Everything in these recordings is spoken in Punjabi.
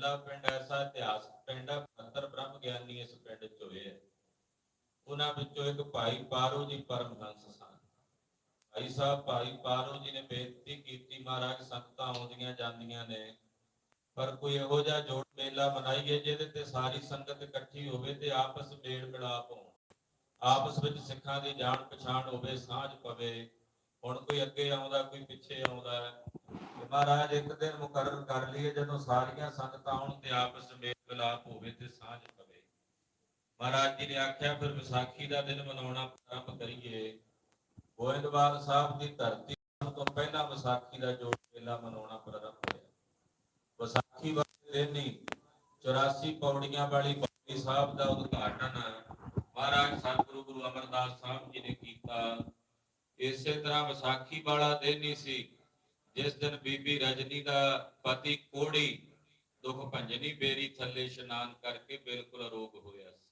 ਕੱਲਾ ਪਿੰਡ ਐਸਾ ਇਤਿਹਾਸਕ ਪਿੰਡ ਹੈ 72 ਬ੍ਰਹਮ ਗਿਆਨੀ ਇਸ ਪਿੰਡ ਚ ਹੋਏ ਉਹਨਾਂ ਵਿੱਚੋਂ ਇੱਕ ਭਾਈ ਪਾਰੋ ਜੀ ਪਰਮਹੰਸ ਸਨ। ਭਾਈ ਸਾਹਿਬ, ਭਾਈ ਪਾਰੋ ਜੀ ਨੇ ਬੇਨਤੀ ਕੀਤੀ, ਮਹਾਰਾਜ ਸੰਗਤਾਂ ਆਉਂਦੀਆਂ ਜਾਂਦੀਆਂ ਨੇ, ਪਰ ਕੋਈ ਇਹੋ ਜਿਹਾ ਜੋੜ ਮੇਲਾ ਮਨਾਈਏ ਜਿਹਦੇ ਤੇ ਸਾਰੀ ਸੰਗਤ ਇਕੱਠੀ ਹੋਵੇ ਤੇ ਆਪਸ ਮੇਲ ਮਿਲਾਪ ਹੋਣ। ਆਪਸ ਵਿੱਚ ਸਿੱਖਾਂ ਦੀ ਜਾਣ ਪਛਾਣ ਹੋਵੇ, ਸਾਂਝ ਪਵੇ ਹੁਣ ਕੋਈ ਅੱਗੇ ਆਉਂਦਾ, ਕੋਈ ਪਿੱਛੇ ਆਉਂਦਾ ਹੈ। ਮਹਾਰਾਜ ਇੱਕ ਦਿਨ ਮੁਕਰਰ ਕਰ ਲਈਏ, ਜਦੋਂ ਸਾਰੀਆਂ ਸੰਗਤਾਂ ਆਉਣ ਤੇ ਆਪਸ ਮੇਲ ਮਿਲਾਪ ਹੋਵੇ ਤੇ ਸਾਂਝ ਪਵੇ। ਮਹਾਰਾਜ ਜੀ ਨੇ ਆਖਿਆ, ਫਿਰ ਵਿਸਾਖੀ ਦਾ ਦਿਨ ਮਨਾਉਣਾ ਆਰੰਭ ਕਰੀਏ। ਗੋਇੰਦਵਾਲ ਸਾਹਿਬ ਦੀ ਧਰਤੀ ਤੋਂ ਪਹਿਲਾਂ ਵਿਸਾਖੀ ਦਾ ਜੋੜ ਮੇਲਾ ਮਨਾਉਣਾ ਪ੍ਰਾਰੰਭ ਹੋਇਆ। ਵਿਸਾਖੀ ਵਾਲੇ ਦਿਨ ਹੀ 84 ਪੌੜੀਆਂ ਵਾਲੀ ਪੌੜੀ ਸਾਹਿਬ ਦਾ ਉਦਘਾਟਨ ਮਹਾਰਾਜ ਸਤਿਗੁਰੂ ਗੁਰੂ ਅਮਰਦਾਸ ਸਾਹਿਬ ਜੀ ਨੇ ਕੀਤਾ। ਇਸੇ ਤਰ੍ਹਾਂ ਵਿਸਾਖੀ ਵਾਲਾ ਦਿਨ ਹੀ ਸੀ, ਜਿਸ ਦਿਨ ਬੀਬੀ ਰਜਨੀ ਦਾ ਪਤੀ ਕੋੜੀ ਦੁੱਖ ਭੰਜਨੀ ਬੇਰੀ ਥੱਲੇ ਇਸ਼ਨਾਨ ਕਰਕੇ ਬਿਲਕੁਲ ਅਰੋਗ ਹੋਇਆ ਸੀ।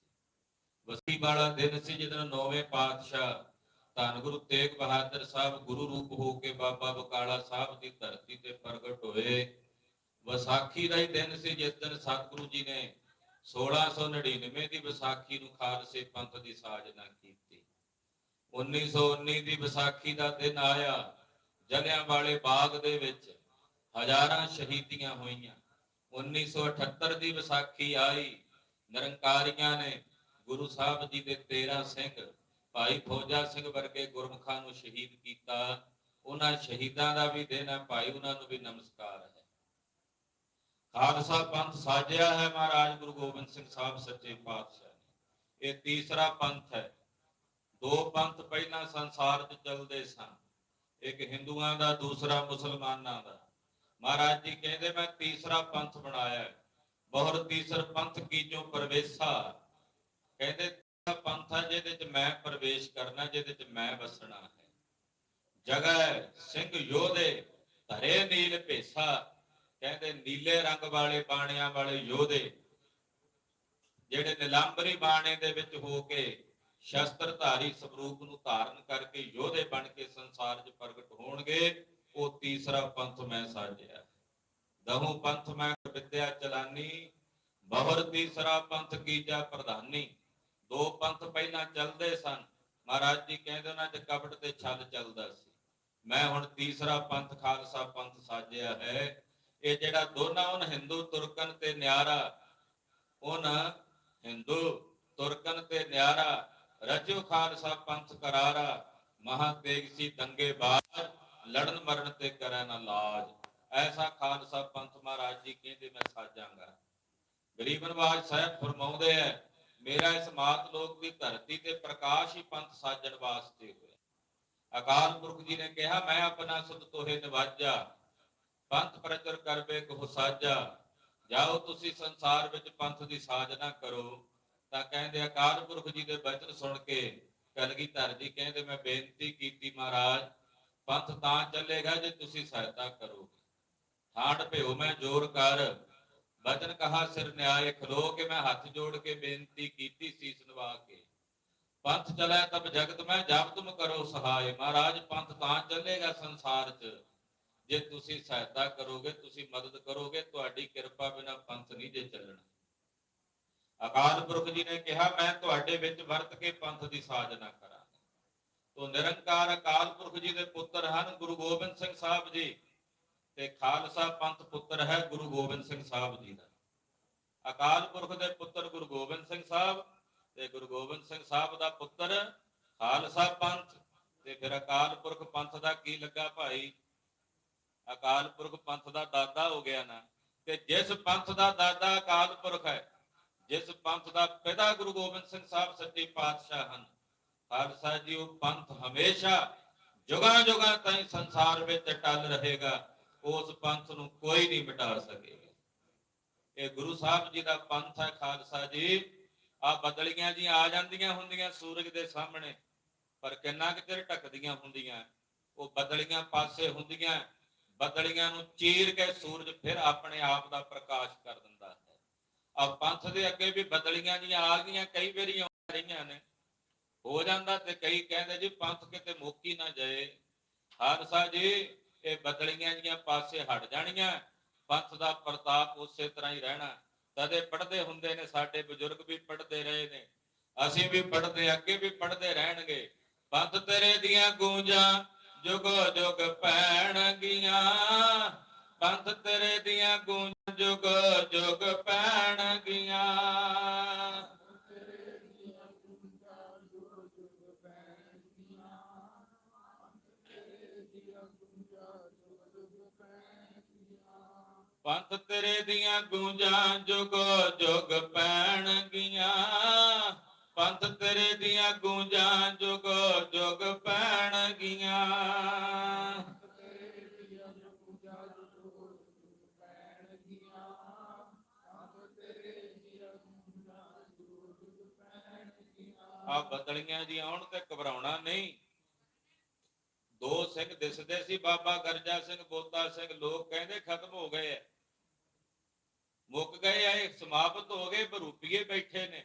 ਵਿਸਾਖੀ ਵਾਲਾ ਦਿਨ ਸੀ ਜਦੋਂ ਨੌਵੇਂ ਪਾਤਸ਼ਾਹ ਧੰਨ ਗੁਰੂ ਤੇਗ ਬਹਾਦਰ ਸਾਹਿਬ ਗੁਰੂ ਰੂਪ ਹੋ ਕੇ ਬਾਬਾ ਬਕਾਲਾ ਸਾਹਿਬ ਦੀ ਧਰਤੀ ਤੇ ਪ੍ਰਗਟ ਹੋਏ। ਵਿਸਾਖੀ ਦਾ ਹੀ ਦਿਨ ਸੀ ਜਿਸ ਦਿਨ ਸਤਿਗੁਰੂ ਜੀ ਨੇ 1699 ਦੀ ਵਿਸਾਖੀ ਨੂੰ ਖਾਲਸੇ ਪੰਥ ਦੀ ਸਾਜਨਾ ਕੀਤੀ। 1919 ਦੀ ਵਿਸਾਖੀ ਦਾ ਦਿਨ ਆਇਆ ਜਲਿਆਂ ਵਾਲੇ ਬਾਗ ਦੇ ਵਿੱਚ ਹਜ਼ਾਰਾਂ ਸ਼ਹੀਦੀਆਂ ਹੋਈਆਂ। 1978 ਦੀ ਵਿਸਾਖੀ ਆਈ, ਨਿਰੰਕਾਰੀਆਂ ਨੇ ਗੁਰੂ ਸਾਹਿਬ ਜੀ ਦੇ 13 ਸਿੰਘ, ਭਾਈ ਫੌਜਾ ਸਿੰਘ ਵਰਗੇ ਗੁਰਮੁਖਾਂ ਨੂੰ ਸ਼ਹੀਦ ਕੀਤਾ। ਉਹਨਾਂ ਸ਼ਹੀਦਾਂ ਦਾ ਵੀ ਦਿਨ ਹੈ, ਭਾਈ ਉਹਨਾਂ ਨੂੰ ਵੀ ਨਮਸਕਾਰ ਹੈ। ਖਾਲਸਾ ਪੰਥ ਸਾਜਿਆ ਹੈ ਮਹਾਰਾਜ ਗੁਰੂ ਗੋਬਿੰਦ ਸਿੰਘ ਸਾਹਿਬ ਸੱਚੇ ਪਾਤਸ਼ਾਹ ਨੇ। ਇਹ ਤੀਸਰਾ ਪੰਥ ਹੈ। ਦੋ ਪੰਥ ਪਹਿਲਾਂ ਸੰਸਾਰ 'ਚ ਚੱਲਦੇ ਸਨ। ਇੱਕ ਹਿੰਦੂਆਂ ਦਾ, ਦੂਸਰਾ ਮੁਸਲਮਾਨਾਂ ਦਾ। ਮਹਾਰਾਜ ਜੀ ਕਹਿੰਦੇ, ਮੈਂ ਤੀਸਰਾ ਪੰਥ ਬਣਾਇਆ ਬਹੁਰ ਤੀਸਰ ਪੰਥ ਕੀ ਜੋ ਕਹਿੰਦੇ ਪੰਥ ਹੈ ਜਿਹਦੇ 'ਚ ਮੈਂ ਪ੍ਰਵੇਸ਼ ਕਰਨਾ, ਜਿਹਦੇ 'ਚ ਮੈਂ ਵਸਣਾ ਹੈ। ਜਗੈ ਸਿੰਘ ਯੋਧੇ, ਧਰੇ ਨੀਲ ਭੇਸਾ। ਕਹਿੰਦੇ, ਨੀਲੇ ਰੰਗ ਵਾਲੇ ਬਾਣਿਆਂ ਵਾਲੇ ਯੋਧੇ, ਜਿਹੜੇ ਨਿਲੰਬਰੀ ਬਾਣੇ ਦੇ ਵਿੱਚ ਹੋ ਕੇ ਸ਼ਸਤਰਧਾਰੀ ਸਰੂਪ ਨੂੰ ਧਾਰਨ ਕਰਕੇ ਯੋਧੇ ਬਣ ਕੇ ਸੰਸਾਰ 'ਚ ਪ੍ਰਗਟ ਹੋਣਗੇ, ਉਹ ਤੀਸਰਾ ਪੰਥ ਮੈਂ ਸਾਜਿਆ। ਦਹੂ ਪੰਥ ਮੈਂ ਵਿਦਿਆ ਚਲਾਨੀ, ਬਹੁਰ ਤੀਸਰਾ ਪੰਥ ਕੀਜਾ ਪ੍ਰਧਾਨੀ। ਦੋ ਪੰਥ ਪਹਿਲਾਂ ਚੱਲਦੇ ਸਨ, ਮਹਾਰਾਜ ਜੀ ਕਹਿੰਦੇ ਉਹਨਾਂ 'ਚ ਕਪਟ ਤੇ ਛਲ ਚੱਲਦਾ ਸੀ। ਮੈਂ ਹੁਣ ਤੀਸਰਾ ਪੰਥ, ਖਾਲਸਾ ਪੰਥ ਸਾਜਿਆ ਹੈ। ਇਹ ਜਿਹੜਾ ਦੋਨਾਂ ਉਹਨਾਂ ਹਿੰਦੂ, ਤੁਰਕਨ ਤੇ ਨਿਆਰਾ ਉਹਨਾਂ ਹਿੰਦੂ, ਤੁਰਕਨ ਤੇ ਨਿਆਰਾ ਰਜੋ ਖਾਲਸਾ ਪੰਥ ਕਰਾਰਾ ਮਹਾ ਤੇਗ ਸੀ ਦੰਗੇ ਬਾਜ, ਲੜਨ ਮਰਨ ਤੇ ਕਰੈ ਨਾ ਲਾਜ। ਐਸਾ ਖਾਲਸਾ ਪੰਥ ਮਹਾਰਾਜ ਜੀ ਕਹਿੰਦੇ, ਮੈਂ ਸਾਜਾਂਗਾ। ਗਰੀਬ ਨਵਾਜ ਸਾਹਿਬ ਫਰਮਾਉਂਦੇ ਐ, ਮੇਰਾ ਇਸ ਮਾਤ ਲੋਕ ਦੀ ਧਰਤੀ ਤੇ ਪ੍ਰਕਾਸ਼ ਹੀ ਪੰਥ ਸਾਜਣ ਵਾਸਤੇ ਹੋਇਆ। ਅਕਾਲ ਪੁਰਖ ਜੀ ਨੇ ਕਿਹਾ, ਮੈਂ ਆਪਣਾ ਸੁਧ ਤੋਹੇ ਨਿਵਾਜਾ। ਪੰਥ ਪ੍ਰਚਰ ਕਰਵੇ ਕੋ ਸਾਜਾ ਜਾਓ ਤੁਸੀਂ ਸੰਸਾਰ ਵਿੱਚ ਪੰਥ ਦੀ ਸਾਜਨਾ ਕਰੋ। ਤਾਂ ਕਹਿੰਦੇ ਅਕਾਲ ਪੁਰਖ ਜੀ ਦੇ ਬਚਨ ਸੁਣ ਕੇ ਕਲਗੀਧਰ ਜੀ? ਕਹਿੰਦੇ, ਮੈਂ ਬੇਨਤੀ ਕੀਤੀ ਮਹਾਰਾਜ, ਪੰਥ ਤਾਂ ਚੱਲੇਗਾ ਜੇ ਤੁਸੀਂ ਸਹਾਇਤਾ ਕਰੋਗੇ। ਠਾੜ ਭਿਓ ਮੈਂ, ਜੋਰ ਕਰ। ਬਚਨ ਕਹਾ, ਸਿਰ ਨਿਆਏ ਖਲੋ ਕੇ ਮੈਂ, ਹੱਥ ਜੋੜ ਕੇ ਬੇਨਤੀ ਕੀਤੀ ਸੀਸ ਨਵਾ ਕੇ। ਪੰਥ ਚਲੇ ਤਬ ਜਗਤ ਮੈਂ ਜਬ ਤੁਮ ਕਰੋ ਸਹਾਇ ਮਹਾਰਾਜ, ਪੰਥ ਤਾਂ ਚੱਲੇਗਾ ਸੰਸਾਰ 'ਚ। ਜੇ ਤੁਸੀਂ ਸਹਾਇਤਾ ਕਰੋਗੇ, ਤੁਸੀਂ ਮਦਦ ਕਰੋਗੇ, ਤੁਹਾਡੀ ਕਿਰਪਾ ਬਿਨਾ ਪੰਥ ਨਹੀਂ ਜੇ ਚੱਲਣਾ। ਅਕਾਲ ਪੁਰਖ ਜੀ ਨੇ ਕਿਹਾ, ਮੈਂ ਤੁਹਾਡੇ ਵਿੱਚ ਵਰਤ ਕੇ ਪੰਥ ਦੀ ਸਾਜਨਾ ਕਰਾਂ ਤੋ ਨਿਰੰਕਾਰ ਅਕਾਲ ਪੁਰਖ ਜੀ ਦੇ ਪੁੱਤਰ ਹਨ ਗੁਰੂ ਗੋਬਿੰਦ ਸਿੰਘ ਸਾਹਿਬ ਜੀ ਤੇ ਖਾਲਸਾ ਪੰਥ ਪੁੱਤਰ ਹੈ ਗੁਰੂ ਗੋਬਿੰਦ ਸਿੰਘ ਸਾਹਿਬ ਜੀ ਦਾ। ਅਕਾਲ ਪੁਰਖ ਦੇ ਪੁੱਤਰ ਗੁਰੂ ਗੋਬਿੰਦ ਸਿੰਘ ਸਾਹਿਬ ਤੇ ਗੁਰੂ ਗੋਬਿੰਦ ਸਿੰਘ ਸਾਹਿਬ ਦਾ ਪੁੱਤਰ ਖਾਲਸਾ ਪੰਥ ਤੇ ਫਿਰ ਅਕਾਲ ਪੁਰਖ ਪੰਥ ਦਾ ਕੀ ਲੱਗਾ ਭਾਈ? ਅਕਾਲ ਪੁਰਖ ਪੰਥ ਦਾ ਦਾਦਾ ਹੋ ਗਿਆ ਨਾ। ਤੇ ਜਿਸ ਪੰਥ ਦਾ ਦਾਦਾ ਅਕਾਲ ਪੁਰਖ ਹੈ ਜਿਸ ਪੰਥ ਦਾ ਪਿਤਾ ਗੁਰੂ ਗੋਬਿੰਦ ਸਿੰਘ ਸਾਹਿਬ ਸੱਚੇ ਪਾਤਸ਼ਾਹ ਹਨ ਖਾਲਸਾ ਜੀ, ਉਹ ਪੰਥ ਹਮੇਸ਼ਾ ਜੁਗਾਂ ਜੁਗਾਂ ਤਾਈਂ ਸੰਸਾਰ ਵਿੱਚ ਟਲ ਰਹੇਗਾ, ਉਸ ਪੰਥ ਨੂੰ ਕੋਈ ਨਹੀਂ ਮਿਟਾ ਸਕੇਗਾ। ਇਹ ਗੁਰੂ ਸਾਹਿਬ ਜੀ ਦਾ ਪੰਥ ਹੈ ਖਾਲਸਾ ਜੀ। ਆ ਬਦਲੀਆਂ ਜੀ ਆ ਜਾਂਦੀਆਂ ਹੁੰਦੀਆਂ ਸੂਰਜ ਦੇ ਸਾਹਮਣੇ, ਪਰ ਕਿੰਨਾ ਕੁ ਚਿਰ ਢੱਕਦੀਆਂ ਹੁੰਦੀਆਂ, ਉਹ ਬਦਲੀਆਂ ਪਾਸੇ ਹੁੰਦੀਆਂ, ਬਦਲੀਆਂ ਨੂੰ ਚੀਰ ਕੇ ਸੂਰਜ ਫਿਰ ਆਪਣੇ ਆਪ ਦਾ ਪ੍ਰਕਾਸ਼ ਕਰ ਦਿੰਦਾ ਆ ਪੰਥ ਦੇ ਅੱਗੇ ਵੀ ਬਦਲੀਆਂ ਜੀਆਂ, ਆ ਗਈਆਂ, ਕਈ ਵਾਰੀ ਆ ਰਹੀਆਂ ਨੇ। ਹੋ ਜਾਂਦਾ ਤੇ ਕਈ ਕਹਿੰਦੇ ਜੀ, ਪੰਥ ਕਿਤੇ ਮੁੱਕੀ ਨਾ ਜਾਏ। ਖਾਲਸਾ ਜੀ, ਇਹ ਬਦਲੀਆਂ ਜੀਆਂ ਪਾਸੇ ਹਟ ਜਾਣੀਆਂ। ਪੰਥ ਦਾ ਪ੍ਰਤਾਪ ਉਸੇ ਤਰ੍ਹਾਂ ਹੀ ਰਹਿਣਾ। ਤਦੇ ਪੜ੍ਹਦੇ ਹੁੰਦੇ ਨੇ, ਸਾਡੇ ਬਜ਼ੁਰਗ ਵੀ ਪੜ੍ਹਦੇ ਰਹੇ ਨੇ। ਅਸੀਂ ਵੀ ਪੜ੍ਹਦੇ, ਅੱਗੇ ਵੀ ਪੜ੍ਹਦੇ ਰਹਿਣਗੇ। ਪੰਥ ਤੇਰੇ ਦੀਆਂ ਗੂੰਜਾਂ ਜੁਗੋ ਜੁਗ ਪੈਣਗੀਆਂ ਪੰਥ ਤੇਰੇ ਦੀਆਂ ਗੂੰਜਾਂ ਜੁਗੋ ਜੁਗ ਪੈਣਗੀਆਂ ਪੰਥ ਤੇਰੇ ਦੀਆਂ ਗੂੰਜਾਂ ਜੁਗੋ ਜੁਗ ਪੈਣਗੀਆਂ ਪੰਥ ਤੇਰੇ ਦੀਆਂ ਗੂੰਜਾਂ ਜੁਗੋ ਜੁਗ ਪੈਣਗੀਆਂ ਆ ਬਦਲੀਆਂ ਜੀ ਆਉਣ ਤੇ ਘਬਰਾਉਣਾ ਨਹੀਂ। ਦੋ ਸਿੰਘ ਦਿਸਦੇ ਸੀ, ਬਾਬਾ ਗਰਜਾ ਸਿੰਘ, ਬੋਤਾ ਸਿੰਘ, ਲੋਕ ਕਹਿੰਦੇ ਖਤਮ ਹੋ ਗਏ ਐ ਮੁੱਕ ਗਏ ਆ ਸਮਾਪਤ ਹੋ ਗਏ ਬਰੂਪੀਏ ਬੈਠੇ ਨੇ।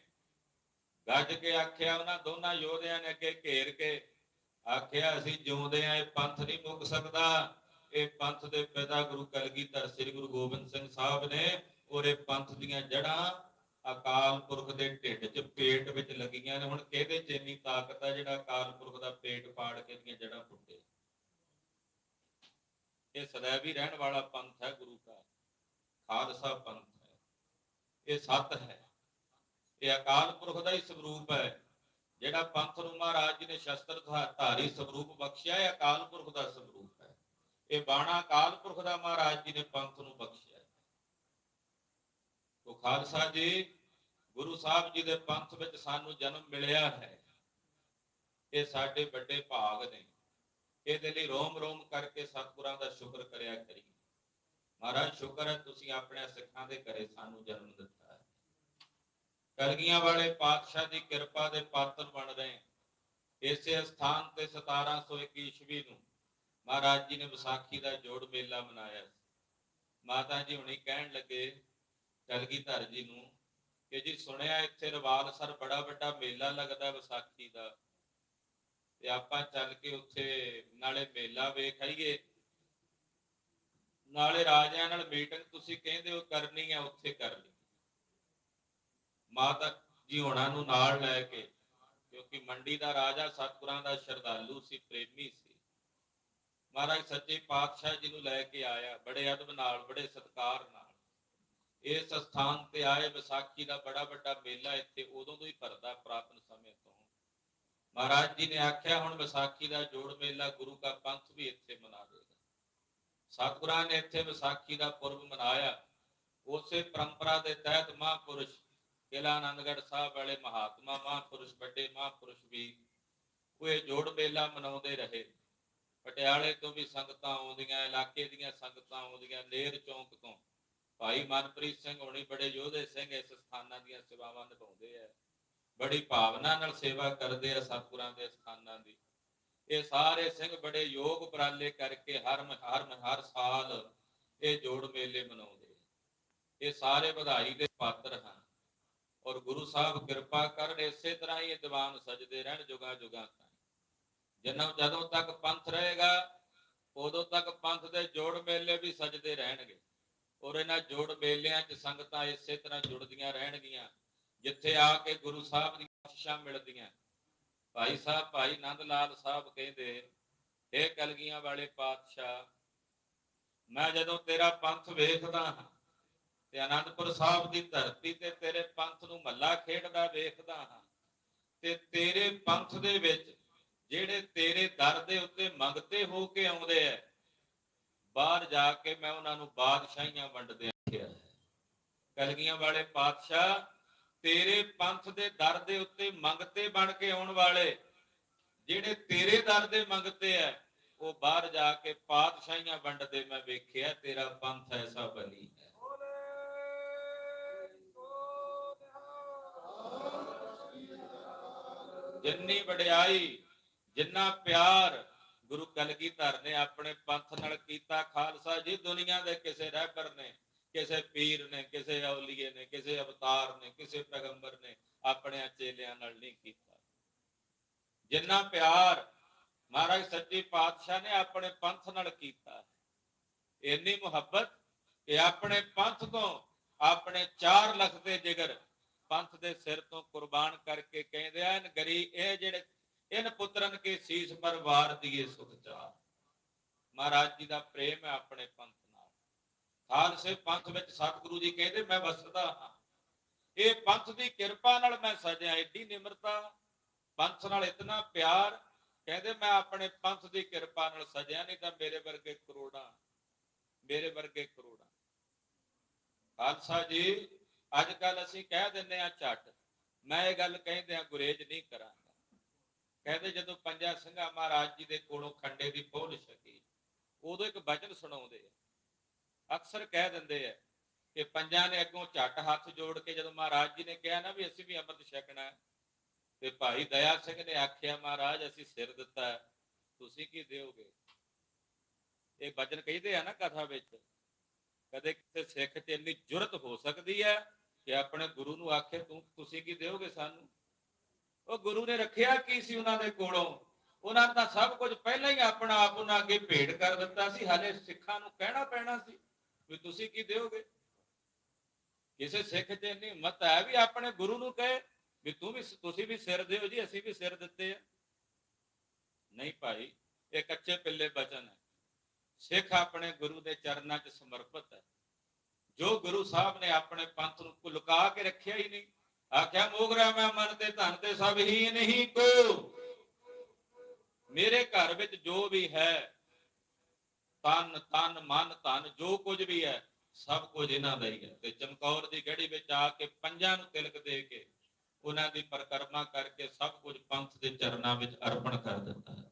ਗੱਜ ਕੇ ਆਖਿਆ ਉਹਨਾਂ ਦੋਨਾਂ ਯੋਧਿਆਂ ਨੇ ਅੱਗੇ ਘੇਰ ਕੇ, ਆਖਿਆ ਅਸੀਂ ਜਿਉਂਦੇ ਆ, ਇਹ ਪੰਥ ਨਹੀਂ ਮੁੱਕ ਸਕਦਾ। ਇਹ ਪੰਥ ਦੇ ਪਿਤਾ ਗੁਰੂ ਕਲਗੀਧਰ, ਸ੍ਰੀ ਗੁਰੂ ਗੋਬਿੰਦ ਸਿੰਘ ਸਾਹਿਬ ਨੇ ਔਰ ਇਹ ਪੰਥ ਦੀਆਂ ਜੜ੍ਹਾਂ ਅਕਾਲ ਪੁਰਖ ਦੇ ਢਿੱਡ 'ਚ ਪੇਟ ਵਿੱਚ ਲੱਗੀਆਂ ਨੇ, ਹੁਣ ਕਿਹਦੇ 'ਚ ਇੰਨੀ ਤਾਕਤ ਹੈ ਜਿਹੜਾ ਅਕਾਲ ਪੁਰਖ ਦਾ ਪੇਟ ਪਾੜ ਕੇ ਦੀਆਂ ਜੜ੍ਹਾਂ ਪੁੱਟੇ ਇਹ ਸदैव ਹੀ ਰਹਿਣ ਵਾਲਾ ਪੰਥ ਹੈ, ਗੁਰੂ ਦਾ ਖਾਲਸਾ ਪੰਥ ਹੈ। ਇਹ ਸੱਤ ਹੈ। ਇਹ ਅਕਾਲ ਪੁਰਖ ਦਾ ਹੀ ਸਰੂਪ ਹੈ। ਜਿਹੜਾ ਪੰਥ ਨੂੰ ਮਹਾਰਾਜ ਜੀ ਨੇ ਸ਼ਸਤਰ ਧਾ- ਧਾਰੀ ਸਰੂਪ ਬਖਸ਼ਿਆ ਹੈ ਅਕਾਲ ਪੁਰਖ ਦਾ ਸਰੂਪ ਹੈ। ਇਹ ਬਾਣਾ ਅਕਾਲ ਪੁਰਖ ਦਾ ਮਹਾਰਾਜ ਜੀ ਨੇ ਪੰਥ ਨੂੰ ਬਖਸ਼ਿਆ। ਉਹ ਖਾਲਸਾ ਜੀ, ਗੁਰੂ ਸਾਹਿਬ ਜੀ ਦੇ ਪੰਥ ਵਿੱਚ ਸਾਨੂੰ ਜਨਮ ਮਿਲਿਆ ਹੈ। ਇਹ ਸਾਡੇ ਵੱਡੇ ਭਾਗ ਨੇ। ਇਹਦੇ ਲਈ ਰੋਮ ਰੋਮ ਕਰਕੇ ਸਤਿਗੁਰਾਂ ਦਾ ਸ਼ੁਕਰ ਕਰਿਆ ਕਰੀ ਮਹਾਰਾਜ, ਸ਼ੁਕਰ ਹੈ ਤੁਸੀਂ ਆਪਣੇ ਸਿੱਖਾਂ ਦੇ ਘਰੇ ਸਾਨੂੰ ਜਨਮ ਦਿੱਤਾ ਹੈ। ਕਲਗੀਆਂ ਵਾਲੇ ਪਾਤਸ਼ਾਹ ਦੀ ਕਿਰਪਾ ਦੇ ਪਾਤਰ ਬਣ ਰਹੇ ਇਸੇ ਸਥਾਨ ਤੇ 1721 ਈਸਵੀ ਨੂੰ ਮਹਾਰਾਜ ਜੀ ਨੇ ਵਿਸਾਖੀ ਦਾ ਜੋੜ ਮੇਲਾ ਮਨਾਇਆ ਸੀ। ਮਾਤਾ ਜੀ ਹੁਣੀ ਕਹਿਣ ਲੱਗੇ ਕਲਗੀਧਰ ਜੀ ਨੂੰ, ਕਿ ਜੀ ਸੁਣਿਆ ਇੱਥੇ ਰਵਾਲਸਰ ਬੜਾ ਵੱਡਾ ਮੇਲਾ ਲੱਗਦਾ ਵਿਸਾਖੀ ਦਾ। ਤੇ ਆਪਾਂ ਚੱਲ ਕੇ ਉੱਥੇ ਨਾਲੇ ਮੇਲਾ ਵੇਖ ਆਈਏ। ਨਾਲੇ ਰਾਜਿਆਂ ਨਾਲ ਮੀਟਿੰਗ ਤੁਸੀਂ ਕਹਿੰਦੇ ਹੋ ਕਰਨੀ ਹੈ ਉੱਥੇ ਕਰ ਲਈ। ਮਾਤਾ ਜੀ ਹੋਣਾ ਨੂੰ ਨਾਲ ਲੈ ਕੇ, ਕਿਉਂਕਿ ਮੰਡੀ ਦਾ ਰਾਜਾ ਸਤਿਗੁਰਾਂ ਦਾ ਸ਼ਰਧਾਲੂ ਸੀ, ਪ੍ਰੇਮੀ ਸੀ। ਮਹਾਰਾਜ ਸੱਚੇ ਪਾਤਸ਼ਾਹ ਜੀ ਨੂੰ ਲੈ ਕੇ ਆਇਆ, ਬੜੇ ਅਦਬ ਨਾਲ, ਬੜੇ ਸਤਿਕਾਰ ਨਾਲ। ਇਸ ਸਥਾਨ ਤੇ ਆਏ ਵਿਸਾਖੀ ਦਾ ਬੜਾ ਵੱਡਾ ਮੇਲਾ ਇੱਥੇ ਉਦੋਂ ਤੋਂ ਹੀ ਭਰਦਾ ਪ੍ਰਾਪਨ ਸਮੇਂ ਤੋਂ। ਮਹਾਰਾਜ ਜੀ ਨੇ ਆਖਿਆ, ਹੁਣ ਵਿਸਾਖੀ ਦਾ ਜੋੜ ਮੇਲਾ ਗੁਰੂ ਕਾ ਪੰਥ ਵੀ ਇੱਥੇ ਮਨਾ ਦੇਗਾ ਸਤਿਗੁਰਾਂ ਨੇ ਇੱਥੇ ਵਿਸਾਖੀ ਦਾ ਪੁਰਬ ਮਨਾਇਆ। ਉਸੇ ਪਰੰਪਰਾ ਦੇ ਤਹਿਤ ਮਹਾਂਪੁਰਸ਼ ਕਿਲਾ ਆਨੰਦਗੜ੍ਹ ਸਾਹਿਬ ਵਾਲੇ ਮਹਾਤਮਾ, ਮਹਾਂਪੁਰਸ਼ ਵੱਡੇ ਮਹਾਂਪੁਰਸ਼ ਵੀ ਉਹ ਇਹ ਜੋੜ ਮੇਲਾ ਮਨਾਉਂਦੇ ਰਹੇ। ਪਟਿਆਲੇ ਤੋਂ ਵੀ ਸੰਗਤਾਂ ਆਉਂਦੀਆਂ, ਇਲਾਕੇ ਦੀਆਂ ਸੰਗਤਾਂ ਆਉਂਦੀਆਂ ਲੇਰ ਚੌਂਕ ਤੋਂ। ਭਾਈ ਮਨਪ੍ਰੀਤ ਸਿੰਘ ਹੋਣੀ ਬੜੇ ਯੋਧੇ ਸਿੰਘ ਇਸ ਸਥਾਨਾਂ ਦੀਆਂ ਸੇਵਾਵਾਂ ਨਿਭਾਉਂਦੇ ਆ। ਬੜੀ ਭਾਵਨਾ ਨਾਲ ਸੇਵਾ ਕਰਦੇ ਆ ਸਤਿਗੁਰਾਂ ਦੇ ਸਥਾਨਾਂ ਦੀ। ਇਹ ਸਾਰੇ ਸਿੰਘ ਬੜੇ ਯੋਗ ਉਪਰਾਲੇ ਕਰਕੇ ਹਰ ਹਰ ਹਰ ਸਾਲ ਇਹ ਜੋੜ ਮੇਲੇ ਮਨਾਉਂਦੇ ਇਹ ਸਾਰੇ ਵਧਾਈ ਦੇ ਪਾਤਰ ਹਨ। ਔਰ ਗੁਰੂ ਸਾਹਿਬ ਕਿਰਪਾ ਕਰਨ ਇਸੇ ਤਰ੍ਹਾਂ ਹੀ ਇਹ ਦੀਵਾਨ ਸਜਦੇ ਰਹਿਣ ਜੁਗਾ ਜੁਗਾ ਤੱਕ ਜਿੰਨਾ ਜਦੋਂ ਤੱਕ ਪੰਥ ਰਹੇਗਾ, ਉਦੋਂ ਤੱਕ ਪੰਥ ਦੇ ਜੋੜ ਮੇਲੇ ਵੀ ਸਜਦੇ ਰਹਿਣਗੇ। ਔਰ ਇਹਨਾਂ ਜੋੜ ਮੇਲਿਆਂ 'ਚ ਸੰਗਤਾਂ ਇਸੇ ਤਰ੍ਹਾਂ ਜੁੜਦੀਆਂ ਰਹਿਣਗੀਆਂ, ਜਿੱਥੇ ਆ ਕੇ ਗੁਰੂ ਸਾਹਿਬ ਦੀਆਂ ਬਖਸ਼ਿਸ਼ਾਂ ਮਿਲਦੀਆਂ। ਭਾਈ ਸਾਹਿਬ, ਭਾਈ ਨੰਦ ਲਾਲ ਸਾਹਿਬ ਕਹਿੰਦੇ ਇਹ ਕਲਗੀਆਂ ਵਾਲੇ ਪਾਤਸ਼ਾਹ, ਮੈਂ ਜਦੋਂ ਤੇਰਾ ਪੰਥ ਵੇਖਦਾ ਹਾਂ ਤੇ ਆਨੰਦਪੁਰ ਸਾਹਿਬ ਦੀ ਧਰਤੀ ਤੇ ਤੇਰੇ ਪੰਥ ਨੂੰ ਮੱਲਾ ਖੇਡਦਾ ਵੇਖਦਾ ਹਾਂ, ਤੇ ਤੇਰੇ ਪੰਥ ਦੇ ਵਿੱਚ ਜਿਹੜੇ ਤੇਰੇ ਦਰ ਦੇ ਉੱਤੇ ਮੰਗਤੇ ਹੋ ਕੇ ਆਉਂਦੇ ਐ ਬਾਹਰ ਜਾ ਕੇ ਮੈਂ ਉਹਨਾਂ ਨੂੰ ਬਾਦਸ਼ਾਹੀਆਂ ਵੰਡਦੇ ਆਖਿਆ ਕਲਗੀਆਂ ਵਾਲੇ ਪਾਤਸ਼ਾਹ, ਤੇਰੇ ਪੰਥ ਦੇ ਦਰ ਦੇ ਉੱਤੇ ਮੰਗਤੇ ਬਣ ਕੇ ਆਉਣ ਵਾਲੇ, ਜਿਹੜੇ ਤੇਰੇ ਦਰ ਦੇ ਮੰਗਤੇ ਐ, ਉਹ ਬਾਹਰ ਜਾ ਕੇ ਪਾਤਸ਼ਾਹੀਆਂ ਵੰਡਦੇ ਮੈਂ ਵੇਖਿਆ, ਤੇਰਾ ਪੰਥ ਐਸਾ ਬਣੀ ਹੈ ਜਿੰਨੀ ਵਡਿਆਈ, ਜਿੰਨਾ ਪਿਆਰ ਗੁਰੂ ਕਲਗੀਧਰ ਨੇ ਆਪਣੇ ਪੰਥ ਨਾਲ ਕੀਤਾ ਖਾਲਸਾ ਜੀ, ਦੁਨੀਆ ਦੇ ਕਿਸੇ ਰਹਿਬਰ ਨੇ, ਕਿਸੇ ਪੀਰ ਨੇ, ਕਿਸੇ ਔਲੀਏ ਨੇ, ਕਿਸੇ ਅਵਤਾਰ ਨੇ, ਕਿਸੇ ਪੈਗੰਬਰ ਨੇ ਆਪਣੇ ਚੇਲਿਆਂ ਨਾਲ ਨਹੀਂ ਕੀਤਾ। ਜਿੰਨਾ ਪਿਆਰ ਮਹਾਰਾਜ ਸੱਚੇ ਪਾਤਸ਼ਾਹ ਨੇ ਆਪਣੇ ਪੰਥ ਨਾਲ ਕੀਤਾ ਇੰਨੀ ਮੁਹੱਬਤ ਕਿ ਆਪਣੇ ਪੰਥ ਤੋਂ ਆਪਣੇ 4 ਲੱਖ ਦੇ ਜਿਗਰ ਪੰਥ ਦੇ ਸਿਰ ਤੋਂ ਕੁਰਬਾਨ ਕਰਕੇ ਕਹਿੰਦੇ ਆ ਗਰੀ ਇਹ ਜਿਹੜੇ ਇਨ ਪੁੱਤਰਨ ਕੇ ਸੀਸ ਪਰ ਵਾਰ ਦੀਏ ਸੁਖ ਚਾਰ। ਮਹਾਰਾਜ ਜੀ ਦਾ ਪ੍ਰੇਮ ਹੈ ਆਪਣੇ ਪੰਥ ਨਾਲ। ਖਾਲਸੇ ਪੰਥ ਵਿੱਚ ਸਤਿਗੁਰੂ ਜੀ ਕਹਿੰਦੇ, ਮੈਂ ਵਸਦਾ ਹਾਂ। ਇਹ ਪੰਥ ਦੀ ਕਿਰਪਾ ਨਾਲ ਮੈਂ ਸਜਿਆ, ਏਡੀ ਨਿਮਰਤਾ, ਪੰਥ ਨਾਲ ਇਤਨਾ ਪਿਆਰ। ਕਹਿੰਦੇ, ਮੈਂ ਆਪਣੇ ਪੰਥ ਦੀ ਕਿਰਪਾ ਨਾਲ ਸਜਿਆ, ਨਹੀਂ ਤਾਂ ਮੇਰੇ ਵਰਗੇ ਕਰੋੜਾਂ, ਮੇਰੇ ਵਰਗੇ ਕਰੋੜਾਂ। ਖਾਲਸਾ ਜੀ, ਅੱਜ ਕੱਲ ਅਸੀਂ ਕਹਿ ਦਿੰਦੇ ਆ ਝੱਟ। ਮੈਂ ਇਹ ਗੱਲ ਕਹਿੰਦੇ ਆ ਗੁਰੇਜ ਨਹੀਂ ਕਰਾਂ ਕਹਿੰਦੇ ਜਦੋਂ ਪੰਜਾ ਸਿੰਘਾ ਮਹਾਰਾਜ ਜੀ ਦੇ ਕੋਲੋਂ ਖੰਡੇ ਦੀ ਪੋਲ ਛਕੀ, ਉਦੋਂ ਇੱਕ ਬਚਨ ਸੁਣਾਉਂਦੇ ਆ। ਅਕਸਰ ਕਹਿ ਦਿੰਦੇ ਆ ਕਿ ਪੰਜਾਂ ਨੇ ਅੱਗੋਂ ਝੱਟ ਹੱਥ ਜੋੜ ਕੇ ਜਦੋਂ ਮਹਾਰਾਜ ਜੀ ਨੇ ਕਿਹਾ ਨਾ ਵੀ ਅਸੀਂ ਵੀ ਅੰਮ੍ਰਿਤ ਛਕਣਾ ਤੇ ਭਾਈ ਦਇਆ ਸਿੰਘ ਨੇ ਆਖਿਆ, ਮਹਾਰਾਜ, ਅਸੀਂ ਸਿਰ ਦਿੱਤਾ ਤੁਸੀਂ ਕੀ ਦਿਓਗੇ? ਇਹ ਬਚਨ ਕਹਿੰਦੇ ਆ ਨਾ ਕਥਾ ਵਿੱਚ, ਕਦੇ ਕਿਸੇ ਸਿੱਖ 'ਚ ਇੰਨੀ ਜੁਰਤ ਹੋ ਸਕਦੀ ਹੈ ਕਿ ਆਪਣੇ ਗੁਰੂ ਨੂੰ ਆਖੇ, ਤੂੰ, ਤੁਸੀਂ ਕੀ ਦਿਓਗੇ ਸਾਨੂੰ? ਉਹ ਗੁਰੂ ਨੇ ਰੱਖਿਆ ਕੀ ਸੀ ਉਹਨਾਂ ਦੇ ਕੋਲੋਂ? ਉਹਨਾਂ ਦਾ ਸਭ ਕੁਝ ਪਹਿਲਾਂ ਹੀ ਆਪਣਾ ਆਪ ਉਹਨਾਂ ਅੱਗੇ ਭੇਟ ਕਰ ਦਿੱਤਾ ਸੀ। ਹਾਲੇ ਸਿੱਖਾਂ ਨੂੰ ਕਹਿਣਾ ਪੈਣਾ ਸੀ ਵੀ ਤੁਸੀਂ ਕੀ ਦਿਓਗੇ? ਕਿਸੇ ਸਿੱਖ 'ਚ ਇੰਨੀ ਹਿੰਮਤ ਹੈ ਵੀ ਆਪਣੇ ਗੁਰੂ ਨੂੰ ਕਹੇ ਵੀ ਤੂੰ ਵੀ ਤੁਸੀਂ ਵੀ ਸਿਰ ਦਿਓ ਜੀ, ਅਸੀਂ ਵੀ ਸਿਰ ਦਿੱਤੇ ਆ। ਨਹੀਂ ਭਾਈ, ਇਹ ਕੱਚੇ ਪਿੱਲੇ ਬਚਨ ਹੈ। ਸਿੱਖ ਆਪਣੇ ਗੁਰੂ ਦੇ ਚਰਨਾਂ 'ਚ ਸਮਰਪਿਤ ਹੈ। ਜੋ ਗੁਰੂ ਸਾਹਿਬ ਨੇ ਆਪਣੇ ਪੰਥ ਨੂੰ ਲੁਕਾ ਕੇ ਰੱਖਿਆ ਹੀ ਨਹੀਂ ਆਖਿਆ, ਮੋਗਰਾ ਮੈਂ ਮਨ ਤੇ ਧਨ ਤੇ ਸਭ ਹੀ ਨਹੀਂ ਕੋ। ਮੇਰੇ ਘਰ ਵਿੱਚ ਜੋ ਵੀ ਹੈ, ਤਨ ਤਨ, ਮਨ, ਧਨ, ਜੋ ਕੁਝ ਵੀ ਹੈ, ਸਭ ਕੁਝ ਇਹਨਾਂ ਦਾ ਹੀ ਹੈ। ਤੇ ਚਮਕੌਰ ਦੀ ਗੜੀ ਵਿੱਚ ਆ ਕੇ ਪੰਜਾਂ ਨੂੰ ਤਿਲਕ ਦੇ ਕੇ ਉਹਨਾਂ ਦੀ ਪਰਕਰਮਾ ਕਰਕੇ ਸਭ ਕੁਝ ਪੰਥ ਦੇ ਚਰਨਾਂ ਵਿੱਚ ਅਰਪਣ ਕਰ ਦਿੱਤਾ ਹੈ।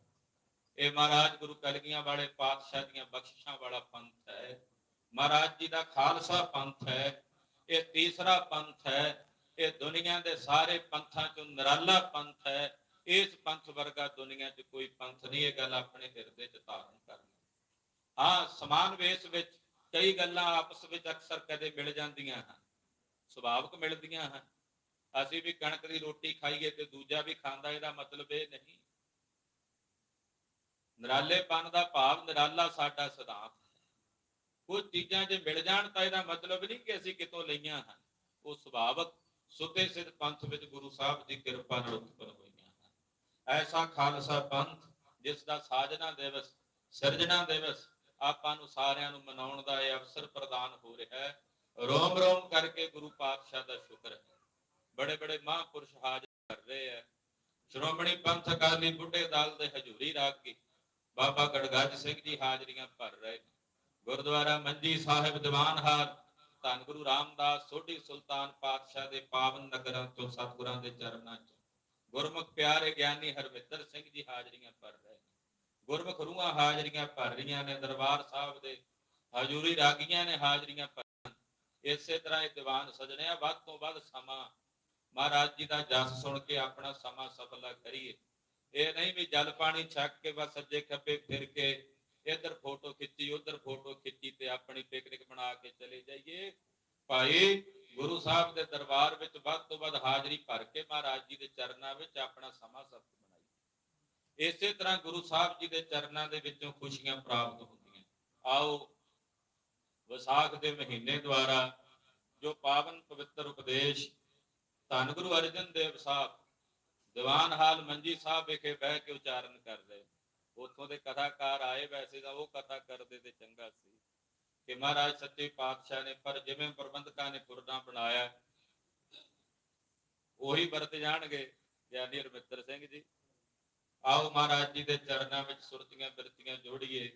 ਇਹ ਮਹਾਰਾਜ ਗੁਰੂ ਕਲਗੀਆਂ ਵਾਲੇ ਪਾਤਸ਼ਾਹ ਦੀਆਂ ਬਖਸ਼ਿਸ਼ਾਂ ਵਾਲਾ ਪੰਥ ਹੈ। ਮਹਾਰਾਜ ਜੀ ਦਾ ਖਾਲਸਾ ਪੰਥ ਹੈ। ਇਹ ਤੀਸਰਾ ਪੰਥ ਹੈ। ਇਹ ਦੁਨੀਆ ਦੇ ਸਾਰੇ ਪੰਥਾਂ ਚੋਂ ਨਿਰਾਲਾ ਪੰਥ ਹੈ। ਇਸ ਪੰਥ ਵਰਗਾ ਦੁਨੀਆ 'ਚ ਕੋਈ ਪੰਥ ਨਹੀਂ, ਇਹ ਗੱਲ ਆਪਣੇ ਹਿਰਦੇ 'ਚ ਧਾਰਨ ਕਰਨੀ। ਹਾਂ, ਸਮਾਨ ਵੇਸ ਵਿੱਚ ਕਈ ਗੱਲਾਂ ਆਪਸ ਵਿੱਚ ਅਕਸਰ ਕਦੇ ਮਿਲ ਜਾਂਦੀਆਂ ਹਨ, ਸੁਭਾਵਿਕ ਮਿਲਦੀਆਂ ਹਨ। ਅਸੀਂ ਵੀ ਕਣਕ ਦੀ ਰੋਟੀ ਖਾਈਏ ਤੇ ਦੂਜਾ ਵੀ ਖਾਂਦਾ, ਇਹਦਾ ਮਤਲਬ ਇਹ ਨਹੀਂ। ਨਿਰਾਲੇਪਨ ਦਾ ਭਾਵ ਨਿਰਾਲਾ ਸਾਡਾ ਸਿਧਾਂਤ ਹੈ। ਕੁਝ ਚੀਜ਼ਾਂ ਜੇ ਮਿਲ ਜਾਣ ਤਾਂ ਇਹਦਾ ਮਤਲਬ ਨਹੀਂ ਕਿ ਅਸੀਂ ਕਿਤੋਂ ਲਈਆਂ ਹਨ। ਉਹ ਸੁਭਾਵਕ ਸੁਤੇ ਸਿੱਧ ਪੰਥ ਵਿੱਚ ਗੁਰੂ ਸਾਹਿਬ ਦੀ ਕਿਰਪਾ ਨਾਲ ਉਤਪਨ ਹੋਈਆਂ ਹਨ। ਐਸਾ ਖਾਲਸਾ ਪੰਥ, ਜਿਸ ਦਾ ਸਾਜਨਾ ਦਿਵਸ, ਸਿਰਜਣਾ ਦਿਵਸ ਆਪਾਂ ਨੂੰ ਸਾਰਿਆਂ ਨੂੰ ਮਨਾਉਣ ਦਾ ਇਹ ਅਵਸਰ ਪ੍ਰਦਾਨ ਹੋ ਰਿਹਾ ਹੈ। ਰੋਮ ਰੋਮ ਕਰਕੇ ਗੁਰੂ ਪਾਤਸ਼ਾਹ ਦਾ ਸ਼ੁਕਰ ਹੈ। ਬੜੇ ਬੜੇ ਮਹਾਂਪੁਰਸ਼ ਹਾਜ਼ਰ ਕਰ ਰਹੇ ਹੈ। ਸ਼੍ਰੋਮਣੀ ਪੰਥ ਅਕਾਲੀ ਬੁੱਢੇ ਦਲ ਦੇ ਹਜ਼ੂਰੀ ਰਾਗੀ ਬਾਬਾ ਗੜਗੱਜ ਸਿੰਘ ਜੀ ਹਾਜ਼ਰੀਆਂ ਭਰ ਰਹੇ ਨੇ। ਗੁਰਦੁਆਰਾ ਮੰਜੀ ਸਾਹਿਬ ਦੀਵਾਨ ਹਾਲ ਧੰਨ ਗੁਰੂ ਰਾਮਦਾਸ, ਸੋਢੀ ਸੁਲਤਾਨ ਪਾਤਸ਼ਾਹ ਦੇ ਪਾਵਨ ਨਗਰਾਂ ਤੋਂ ਸਤਿਗੁਰਾਂ ਦੇ ਚਰਨਾਂ 'ਚ। ਗੁਰਮੁਖ ਪਿਆਰੇ ਗਿਆਨੀ ਹਰਮਿੱਤਰ ਸਿੰਘ ਜੀ ਹਾਜ਼ਰੀਆਂ ਭਰ ਰਹੇ ਨੇ। ਗੁਰਮੁਖ ਰੂਹਾਂ ਹਾਜ਼ਰੀਆਂ ਭਰ ਰਹੀਆਂ ਨੇ, ਦਰਬਾਰ ਸਾਹਿਬ ਦੇ ਹਜ਼ੂਰੀ ਰਾਗੀਆਂ ਨੇ ਹਾਜ਼ਰੀਆਂ ਭਰੀਆਂ ਇਸੇ ਤਰ੍ਹਾਂ ਇਹ ਦੀਵਾਨ ਸਜਣਿਆ ਵੱਧ ਤੋਂ ਵੱਧ ਸਮਾਂ ਮਹਾਰਾਜ ਜੀ ਦਾ ਜਸ ਸੁਣ ਕੇ ਆਪਣਾ ਸਮਾਂ ਸਫਲਾ ਕਰੀਏ। ਇਹ ਨਹੀਂ ਵੀ ਜਲ ਪਾਣੀ ਛੱਕ ਕੇ ਬਸ ਸੱਜੇ ਖੱਬੇ ਫਿਰ ਕੇ ਇੱਧਰ ਫੋਟੋ ਖਿੱਚੀ, ਉੱਧਰ ਫੋਟੋ ਖਿੱਚੀ ਤੇ ਆਪਣੀ ਪਿਕਨਿਕ ਬਣਾ ਕੇ ਚਲੇ ਜਾਈਏ। ਭਾਈ ਗੁਰੂ ਸਾਹਿਬ ਦੇ ਦਰਬਾਰ ਵਿੱਚ ਵੱਧ ਤੋਂ ਵੱਧ ਹਾਜ਼ਰੀ ਭਰ ਕੇ ਮਹਾਰਾਜ ਜੀ ਦੇ ਚਰਨਾਂ ਵਿੱਚ ਆਪਣਾ ਸਮਾਂ ਸਫਲ ਬਣਾਈਏ ਇਸੇ ਤਰ੍ਹਾਂ ਗੁਰੂ ਸਾਹਿਬ ਜੀ ਦੇ ਚਰਨਾਂ ਦੇ ਵਿੱਚੋਂ ਖੁਸ਼ੀਆਂ ਪ੍ਰਾਪਤ ਹੁੰਦੀਆਂ। ਆਓ ਵਿਸਾਖ ਦੇ ਮਹੀਨੇ ਦੁਆਰਾ ਜੋ ਪਾਵਨ ਪਵਿੱਤਰ ਉਪਦੇਸ਼ ਧੰਨ ਗੁਰੂ ਅਰਜਨ ਦੇਵ ਸਾਹਿਬ, ਦੀਵਾਨ ਹਾਲ ਮੰਜੀ ਸਾਹਿਬ ਵਿਖੇ ਬਹਿ ਕੇ ਉਚਾਰਨ ਕਰਦੇ ਉੱਥੋਂ ਦੇ ਕਥਾਕਾਰ ਆਏ ਵੈਸੇ ਤਾਂ ਉਹ ਕਥਾ ਕਰਦੇ ਤੇ ਚੰਗਾ ਸੀ ਕਿ ਮਹਾਰਾਜ ਸੱਚੇ ਪਾਤਸ਼ਾਹ ਨੇ, ਪਰ ਜਿਵੇਂ ਪ੍ਰਬੰਧਕਾਂ ਨੇ ਪੁਰਨਾ ਬਣਾਇਆ, ਉਹੀ ਵਰਤ ਜਾਣਗੇ ਗਿਆਨੀ ਰਮਿੱਤਰ ਸਿੰਘ ਜੀ। ਆਓ ਮਹਾਰਾਜ ਜੀ ਦੇ ਚਰਨਾਂ ਵਿੱਚ ਸੁਰਤੀਆਂ ਬਿਰਤੀਆਂ ਜੋੜੀਏ,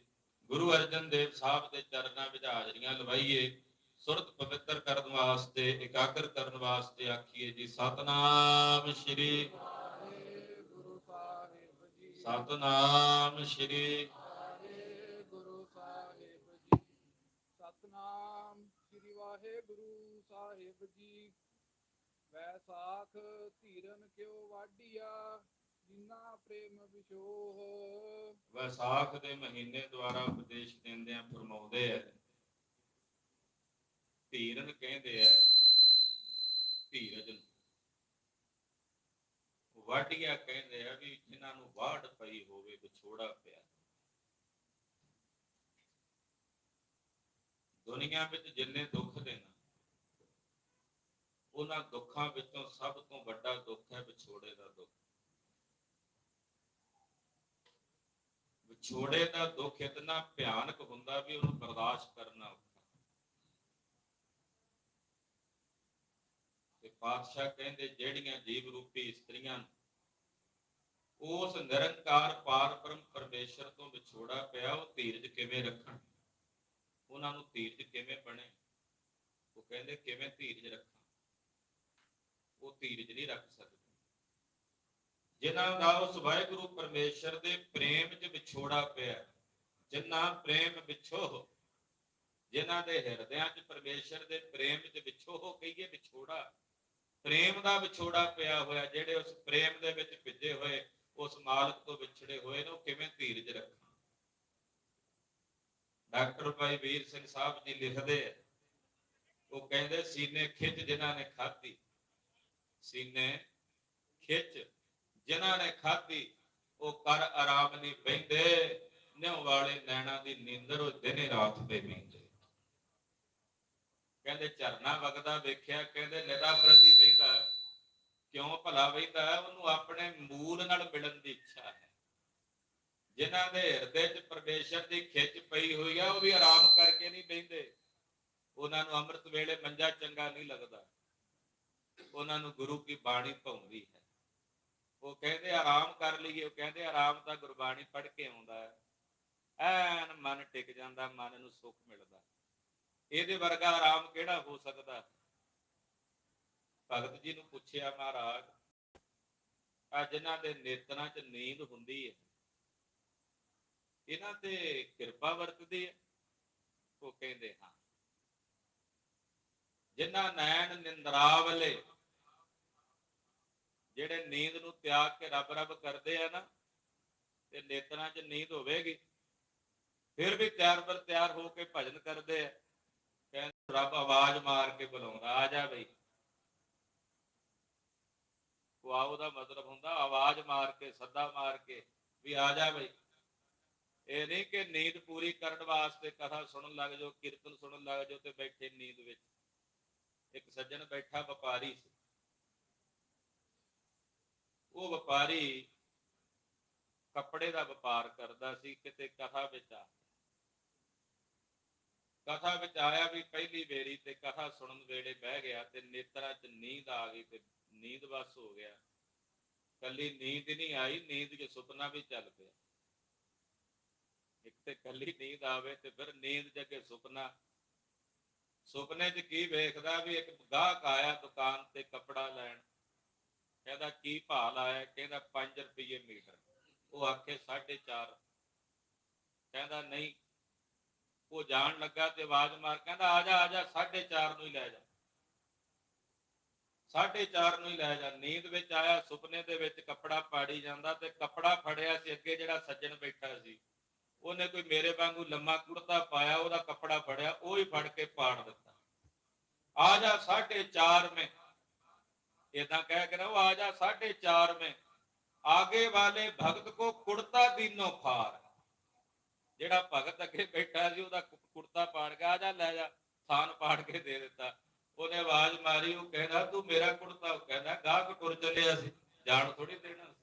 ਗੁਰੂ ਅਰਜਨ ਦੇਵ ਸਾਹਿਬ ਦੇ ਚਰਨਾਂ ਵਿੱਚ ਹਾਜ਼ਰੀਆਂ ਲਵਾਈਏ, ਸੁਰਤ ਪਵਿੱਤਰ ਕਰਨ ਵਾਸਤੇ, ਇਕਾਗਰ ਕਰਨ ਵਾਸਤੇ ਆਖੀਏ ਜੀ, ਸਤਨਾਮ ਸ਼੍ਰੀ ਸਤਨਾਮ ਸ਼੍ਰੀ ਗੁਰੂ ਸਾਹਿਬ ਜੀ ਸਤਨਾਮ ਸ੍ਰੀ ਵਾਹਿਗੁਰੂ ਸਾਹਿਬ ਜੀ। ਵੈਸਾਖ ਧੀਰਨ ਕਿਉ ਵਾਢੀਆ ਜਿਨਾ ਪ੍ਰੇਮ ਵਿਸ਼ੋਹ ਵਿਸਾਖ ਦੇ ਮਹੀਨੇ ਦੁਆਰਾ ਉਪਦੇਸ਼ ਦਿੰਦਿਆਂ ਫਰਮਾਉਂਦੇ ਆ ਧੀਰਨ ਕਹਿੰਦੇ ਆ ਧੀਰਜ ਨੂੰ। ਵਾਢੀਆ ਕਹਿੰਦੇ ਆ ਵੀ ਜਿਨ੍ਹਾਂ ਨੂੰ ਵਾਢ ਪਈ ਹੋਵੇ, ਵਿਛੋੜਾ ਪਿਆ ਦੁਨੀਆ ਵਿੱਚ ਜਿੰਨੇ ਦੁੱਖ ਦੇ ਨਾ, ਉਹਨਾਂ ਦੁੱਖਾਂ ਵਿੱਚੋਂ ਸਭ ਤੋਂ ਵੱਡਾ ਦੁੱਖ ਹੈ ਵਿਛੋੜੇ ਦਾ ਦੁੱਖ। ਵਿਛੋੜੇ ਦਾ ਦੁੱਖ ਇਤਨਾ ਭਿਆਨਕ ਹੁੰਦਾ ਵੀ ਉਹਨੂੰ ਬਰਦਾਸ਼ਤ ਕਰਨਾ ਔਖਾ। ਤੇ ਪਾਤਸ਼ਾਹ ਕਹਿੰਦੇ, ਜਿਹੜੀਆਂ ਜੀਵ ਰੂਪੀ ਇਸਤਰੀਆਂ ਨੂੰ ਉਸ ਨਿਰੰਕਾਰ ਪਾਰ ਬ੍ਰਹਮ ਪਰਮੇਸ਼ਰ ਤੋਂ ਵਿਛੋੜਾ ਪਿਆ, ਉਹ ਧੀਰਜ ਕਿਵੇਂ ਰੱਖਣ? ਉਹਨਾਂ ਨੂੰ ਧੀਰਜ ਕਿਵੇਂ ਬਣੇ? ਉਹ ਕਹਿੰਦੇ, ਕਿਵੇਂ ਧੀਰਜ ਰੱਖਾਂ? ਉਹ ਧੀਰਜ ਨਹੀਂ ਰੱਖ ਸਕਦੇ। ਜਿਨ੍ਹਾਂ ਦਾ ਉਸ ਵਾਹਿਗੁਰੂ ਪਰਮੇਸ਼ਰ ਦੇ ਪ੍ਰੇਮ 'ਚ ਵਿਛੋੜਾ ਪਿਆ ਜਿਨ੍ਹਾਂ ਪ੍ਰੇਮ ਵਿਛੋਹ ਜਿਨ੍ਹਾਂ ਦੇ ਹਿਰਦਿਆਂ 'ਚ ਪਰਮੇਸ਼ਰ ਦੇ ਪ੍ਰੇਮ 'ਚ ਵਿਛੋਹ ਕਹੀਏ ਵਿਛੋੜਾ। ਪ੍ਰੇਮ ਦਾ ਵਿਛੋੜਾ ਪਿਆ ਹੋਇਆ, ਜਿਹੜੇ ਉਸ ਪ੍ਰੇਮ ਦੇ ਵਿੱਚ ਭਿੱਜੇ ਹੋਏ ਉਸ ਮਾਲਕ ਤੋਂ ਵਿਛੜੇ ਹੋਏ ਨੇ, ਉਹ ਕਿਵੇਂ ਧੀਰਜ ਰੱਖਾਂ? ਡਾਕਟਰ ਭਾਈ ਵੀਰ ਸਿੰਘ ਸਾਹਿਬ ਜੀ ਲਿਖਦੇ ਆ, ਉਹ ਕਹਿੰਦੇ, ਸੀਨੇ ਖਿੱਚ ਜਿਨ੍ਹਾਂ ਨੇ ਖਾਧੀ। ਸੀਨੇ ਖਿੱਚ ਜਿਨ੍ਹਾਂ ਨੇ ਖਾਧੀ, ਉਹ ਕਰ ਆਰਾਮ ਨਹੀਂ ਬੈਂਦੇ ਨਿਉ ਵਾਲੇ ਨੈਣਾ ਦੀ ਨੀਂਦਰ ਉਹ ਦਿਨੇ ਰਾਤ ਤੇ ਬੈਂਦੇ ਕਹਿੰਦੇ, ਝਰਨਾ ਵਗਦਾ ਵੇਖਿਆ, ਕਹਿੰਦੇ ਨਿਦਾ ਪ੍ਰਤੀ ਬੈਂਦਾ ਕਿਉਂ? ਭਲਾ ਬੈਂਦਾ ਉਹਨੂੰ ਆਪਣੇ ਮੂਲ ਨਾਲ ਮਿਲਣ ਦੀ ਇੱਛਾ ਹੈ। ਜਿਨ੍ਹਾਂ ਦੇ ਹਿਰਦੇ 'ਚ ਪਰਮੇਸ਼ਰ ਦੀ ਖਿੱਚ ਪਈ ਹੋਈ ਆ, ਉਹ ਵੀ ਆਰਾਮ ਕਰਕੇ ਨਹੀਂ ਬੈਂਦੇ ਉਹਨਾਂ ਨੂੰ ਅੰਮ੍ਰਿਤ ਵੇਲੇ ਮੰਜਾ ਚੰਗਾ ਨਹੀਂ ਲੱਗਦਾ। ਉਹਨਾਂ ਨੂੰ ਗੁਰੂ ਕੀ ਬਾਣੀ ਭਾਉਂਦੀ ਹੈ। ਉਹ ਕਹਿੰਦੇ ਆਰਾਮ ਕਰ ਲਈਏ, ਉਹ ਕਹਿੰਦੇ ਆਰਾਮ ਤਾਂ ਗੁਰਬਾਣੀ ਪੜ੍ਹ ਕੇ ਆਉਂਦਾ ਹੈ। ਐਨ ਮਨ ਟਿਕ ਜਾਂਦਾ, ਮਨ ਨੂੰ ਸੁੱਖ ਮਿਲਦਾ। ਇਹਦੇ ਵਰਗਾ ਆਰਾਮ ਕਿਹੜਾ ਹੋ ਸਕਦਾ? ਭਗਤ ਜੀ ਨੂੰ ਪੁੱਛਿਆ, ਮਹਾਰਾਜ ਆ ਜਿਨ੍ਹਾਂ ਦੇ ਨੇਤਰਾਂ 'ਚ ਨੀਂਦ ਹੁੰਦੀ ਹੈ। ਇਹਨਾਂ ਤੇ ਕਿਰਪਾ ਵਰਤਦੀ ਹੈ ਉਹ ਕਹਿੰਦੇ, ਹਾਂ। ਜਿਨ੍ਹਾਂ ਨੈਣ ਨਿੰਦਰਾਵਲੇ, ਜਿਹੜੇ ਨੀਂਦ ਨੂੰ ਤਿਆਗ ਕੇ ਰੱਬ ਰੱਬ ਕਰਦੇ ਆ ਨਾ, ਤੇ ਨੇਤਰਾਂ 'ਚ ਨੀਂਦ ਹੋਵੇਗੀ। ਫਿਰ ਵੀ ਤਿਆਰ ਬਰ ਤਿਆਰ ਹੋ ਕੇ ਭਜਨ ਕਰਦੇ ਆ। ਕਹਿੰਦੇ, ਰੱਬ ਆਵਾਜ਼ ਮਾਰ ਕੇ ਬੁਲਾਉਂਦਾ, ਆ ਜਾ ਬਈ। ਕੁਆਉ ਦਾ ਮਤਲਬ ਹੁੰਦਾ, ਆਵਾਜ਼ ਮਾਰ ਕੇ, ਸੱਦਾ ਮਾਰ ਕੇ ਵੀ ਆ ਜਾ ਬਈ। ਇਹ ਨਹੀਂ ਕਿ ਨੀਂਦ ਪੂਰੀ ਕਰਨ ਵਾਸਤੇ ਕਥਾ ਸੁਣਨ ਲੱਗ ਜਾਓ, ਕੀਰਤਨ ਸੁਣਨ ਲੱਗ ਜਾਓ ਤੇ ਬੈਠੇ ਨੀਂਦ ਵਿੱਚ। ਇੱਕ ਸੱਜਣ ਬੈਠਾ ਵਪਾਰੀ ਸੀ। ਉਹ ਵਪਾਰੀ ਕੱਪੜੇ ਦਾ ਵਪਾਰ ਕਰਦਾ ਸੀ, ਕਿਤੇ ਕਥਾ ਵਿੱਚ ਆ ਕਥਾ ਵਿੱਚ ਆਇਆ ਵੀ ਪਹਿਲੀ ਵੇਰੀ ਤੇ ਕਥਾ ਸੁਣਨ ਵੇਲੇ ਬਹਿ ਗਿਆ ਤੇ ਨੇਤਰਾਂ 'ਚ ਨੀਂਦ ਆ ਗਈ ਤੇ ਨੀਂਦ ਬਸ ਹੋ ਗਿਆ। ਕੱਲੀ ਨੀਂਦ ਨਹੀਂ ਆਈ, ਨੀਂਦ 'ਚ ਸੁਪਨਾ ਵੀ ਚੱਲ ਪਿਆ। ਇੱਕ ਤੇ ਕੱਲੀ ਨੀਂਦ ਆਵੇ ਤੇ ਫਿਰ ਨੀਂਦ ਜਗੇ ਸੁਪਨਾ। ਸੁਪਨੇ 'ਚ ਕੀ ਵੇਖਦਾ ਵੀ ਇੱਕ ਗਾਹਕ ਆਇਆ ਦੁਕਾਨ ਤੇ ਕੱਪੜਾ ਲੈਣ। ਕਹਿੰਦਾ, ਕੀ ਭਾਅ ਲਾਇਆ ਕਹਿੰਦਾ 5 ਰੁਪਏ ਮੀਟਰ। ਉਹ ਆਖੇ 4.5 ਕਹਿੰਦਾ, ਨਹੀਂ। ਉਹ ਜਾਣ ਲੱਗਾ ਤੇ ਆਵਾਜ਼ ਮਾਰ, ਕਹਿੰਦਾ, ਆ ਜਾ ਆ ਜਾ 4.5 ਨੂੰ ਹੀ ਲੈ ਜਾ। 4.5 ਨੂੰ ਹੀ ਲੈ ਜਾ। ਨੀਂਦ ਵਿੱਚ ਆਇਆ, ਸੁਪਨੇ ਦੇ ਵਿੱਚ ਕੱਪੜਾ ਪਾੜੀ ਜਾਂਦਾ ਤੇ ਕੱਪੜਾ ਫੜਿਆ ਸੀ, ਅੱਗੇ ਜਿਹੜਾ ਸੱਜਣ ਬੈਠਾ ਸੀ। ਉਹਨੇ ਕੋਈ ਮੇਰੇ ਵਾਂਗੂ ਲੰਮਾ ਕੁੜਤਾ ਪਾਇਆ, ਉਹਦਾ ਕੱਪੜਾ ਫੜਿਆ, ਉਹ ਹੀ ਫੜ ਕੇ ਪਾੜ ਦਿੱਤਾ। ਆ ਜਾ 4.5 में ਇਦਾਂ ਕਹਿ ਕੇ ਨਾ ਉਹ ਆ ਜਾ 4.5 में ਆਗੇ ਵਾਲੇ ਭਗਤ ਕੋ ਕੁੜਤਾ ਦੀਨੋ ਫਾਰ ਜਿਹੜਾ ਭਗਤ ਅੱਗੇ ਬੈਠਾ ਸੀ, ਉਹਦਾ ਕੁੜਤਾ ਪਾੜ ਕੇ ਆ ਜਾ, ਲੈ ਜਾ। ਥਾਨ ਪਾੜ ਕੇ ਦੇ ਦਿੱਤਾ। ਉਹਨੇ ਆਵਾਜ਼ ਮਾਰੀ, ਉਹ ਕਹਿੰਦਾ, ਤੂੰ ਮੇਰਾ ਕੁੜਤਾ ਕਹਿੰਦਾ, ਗਾਹਕ ਟੁਰ ਚੱਲਿਆ ਸੀ, ਜਾਣ ਥੋੜੀ ਦੇਣਾ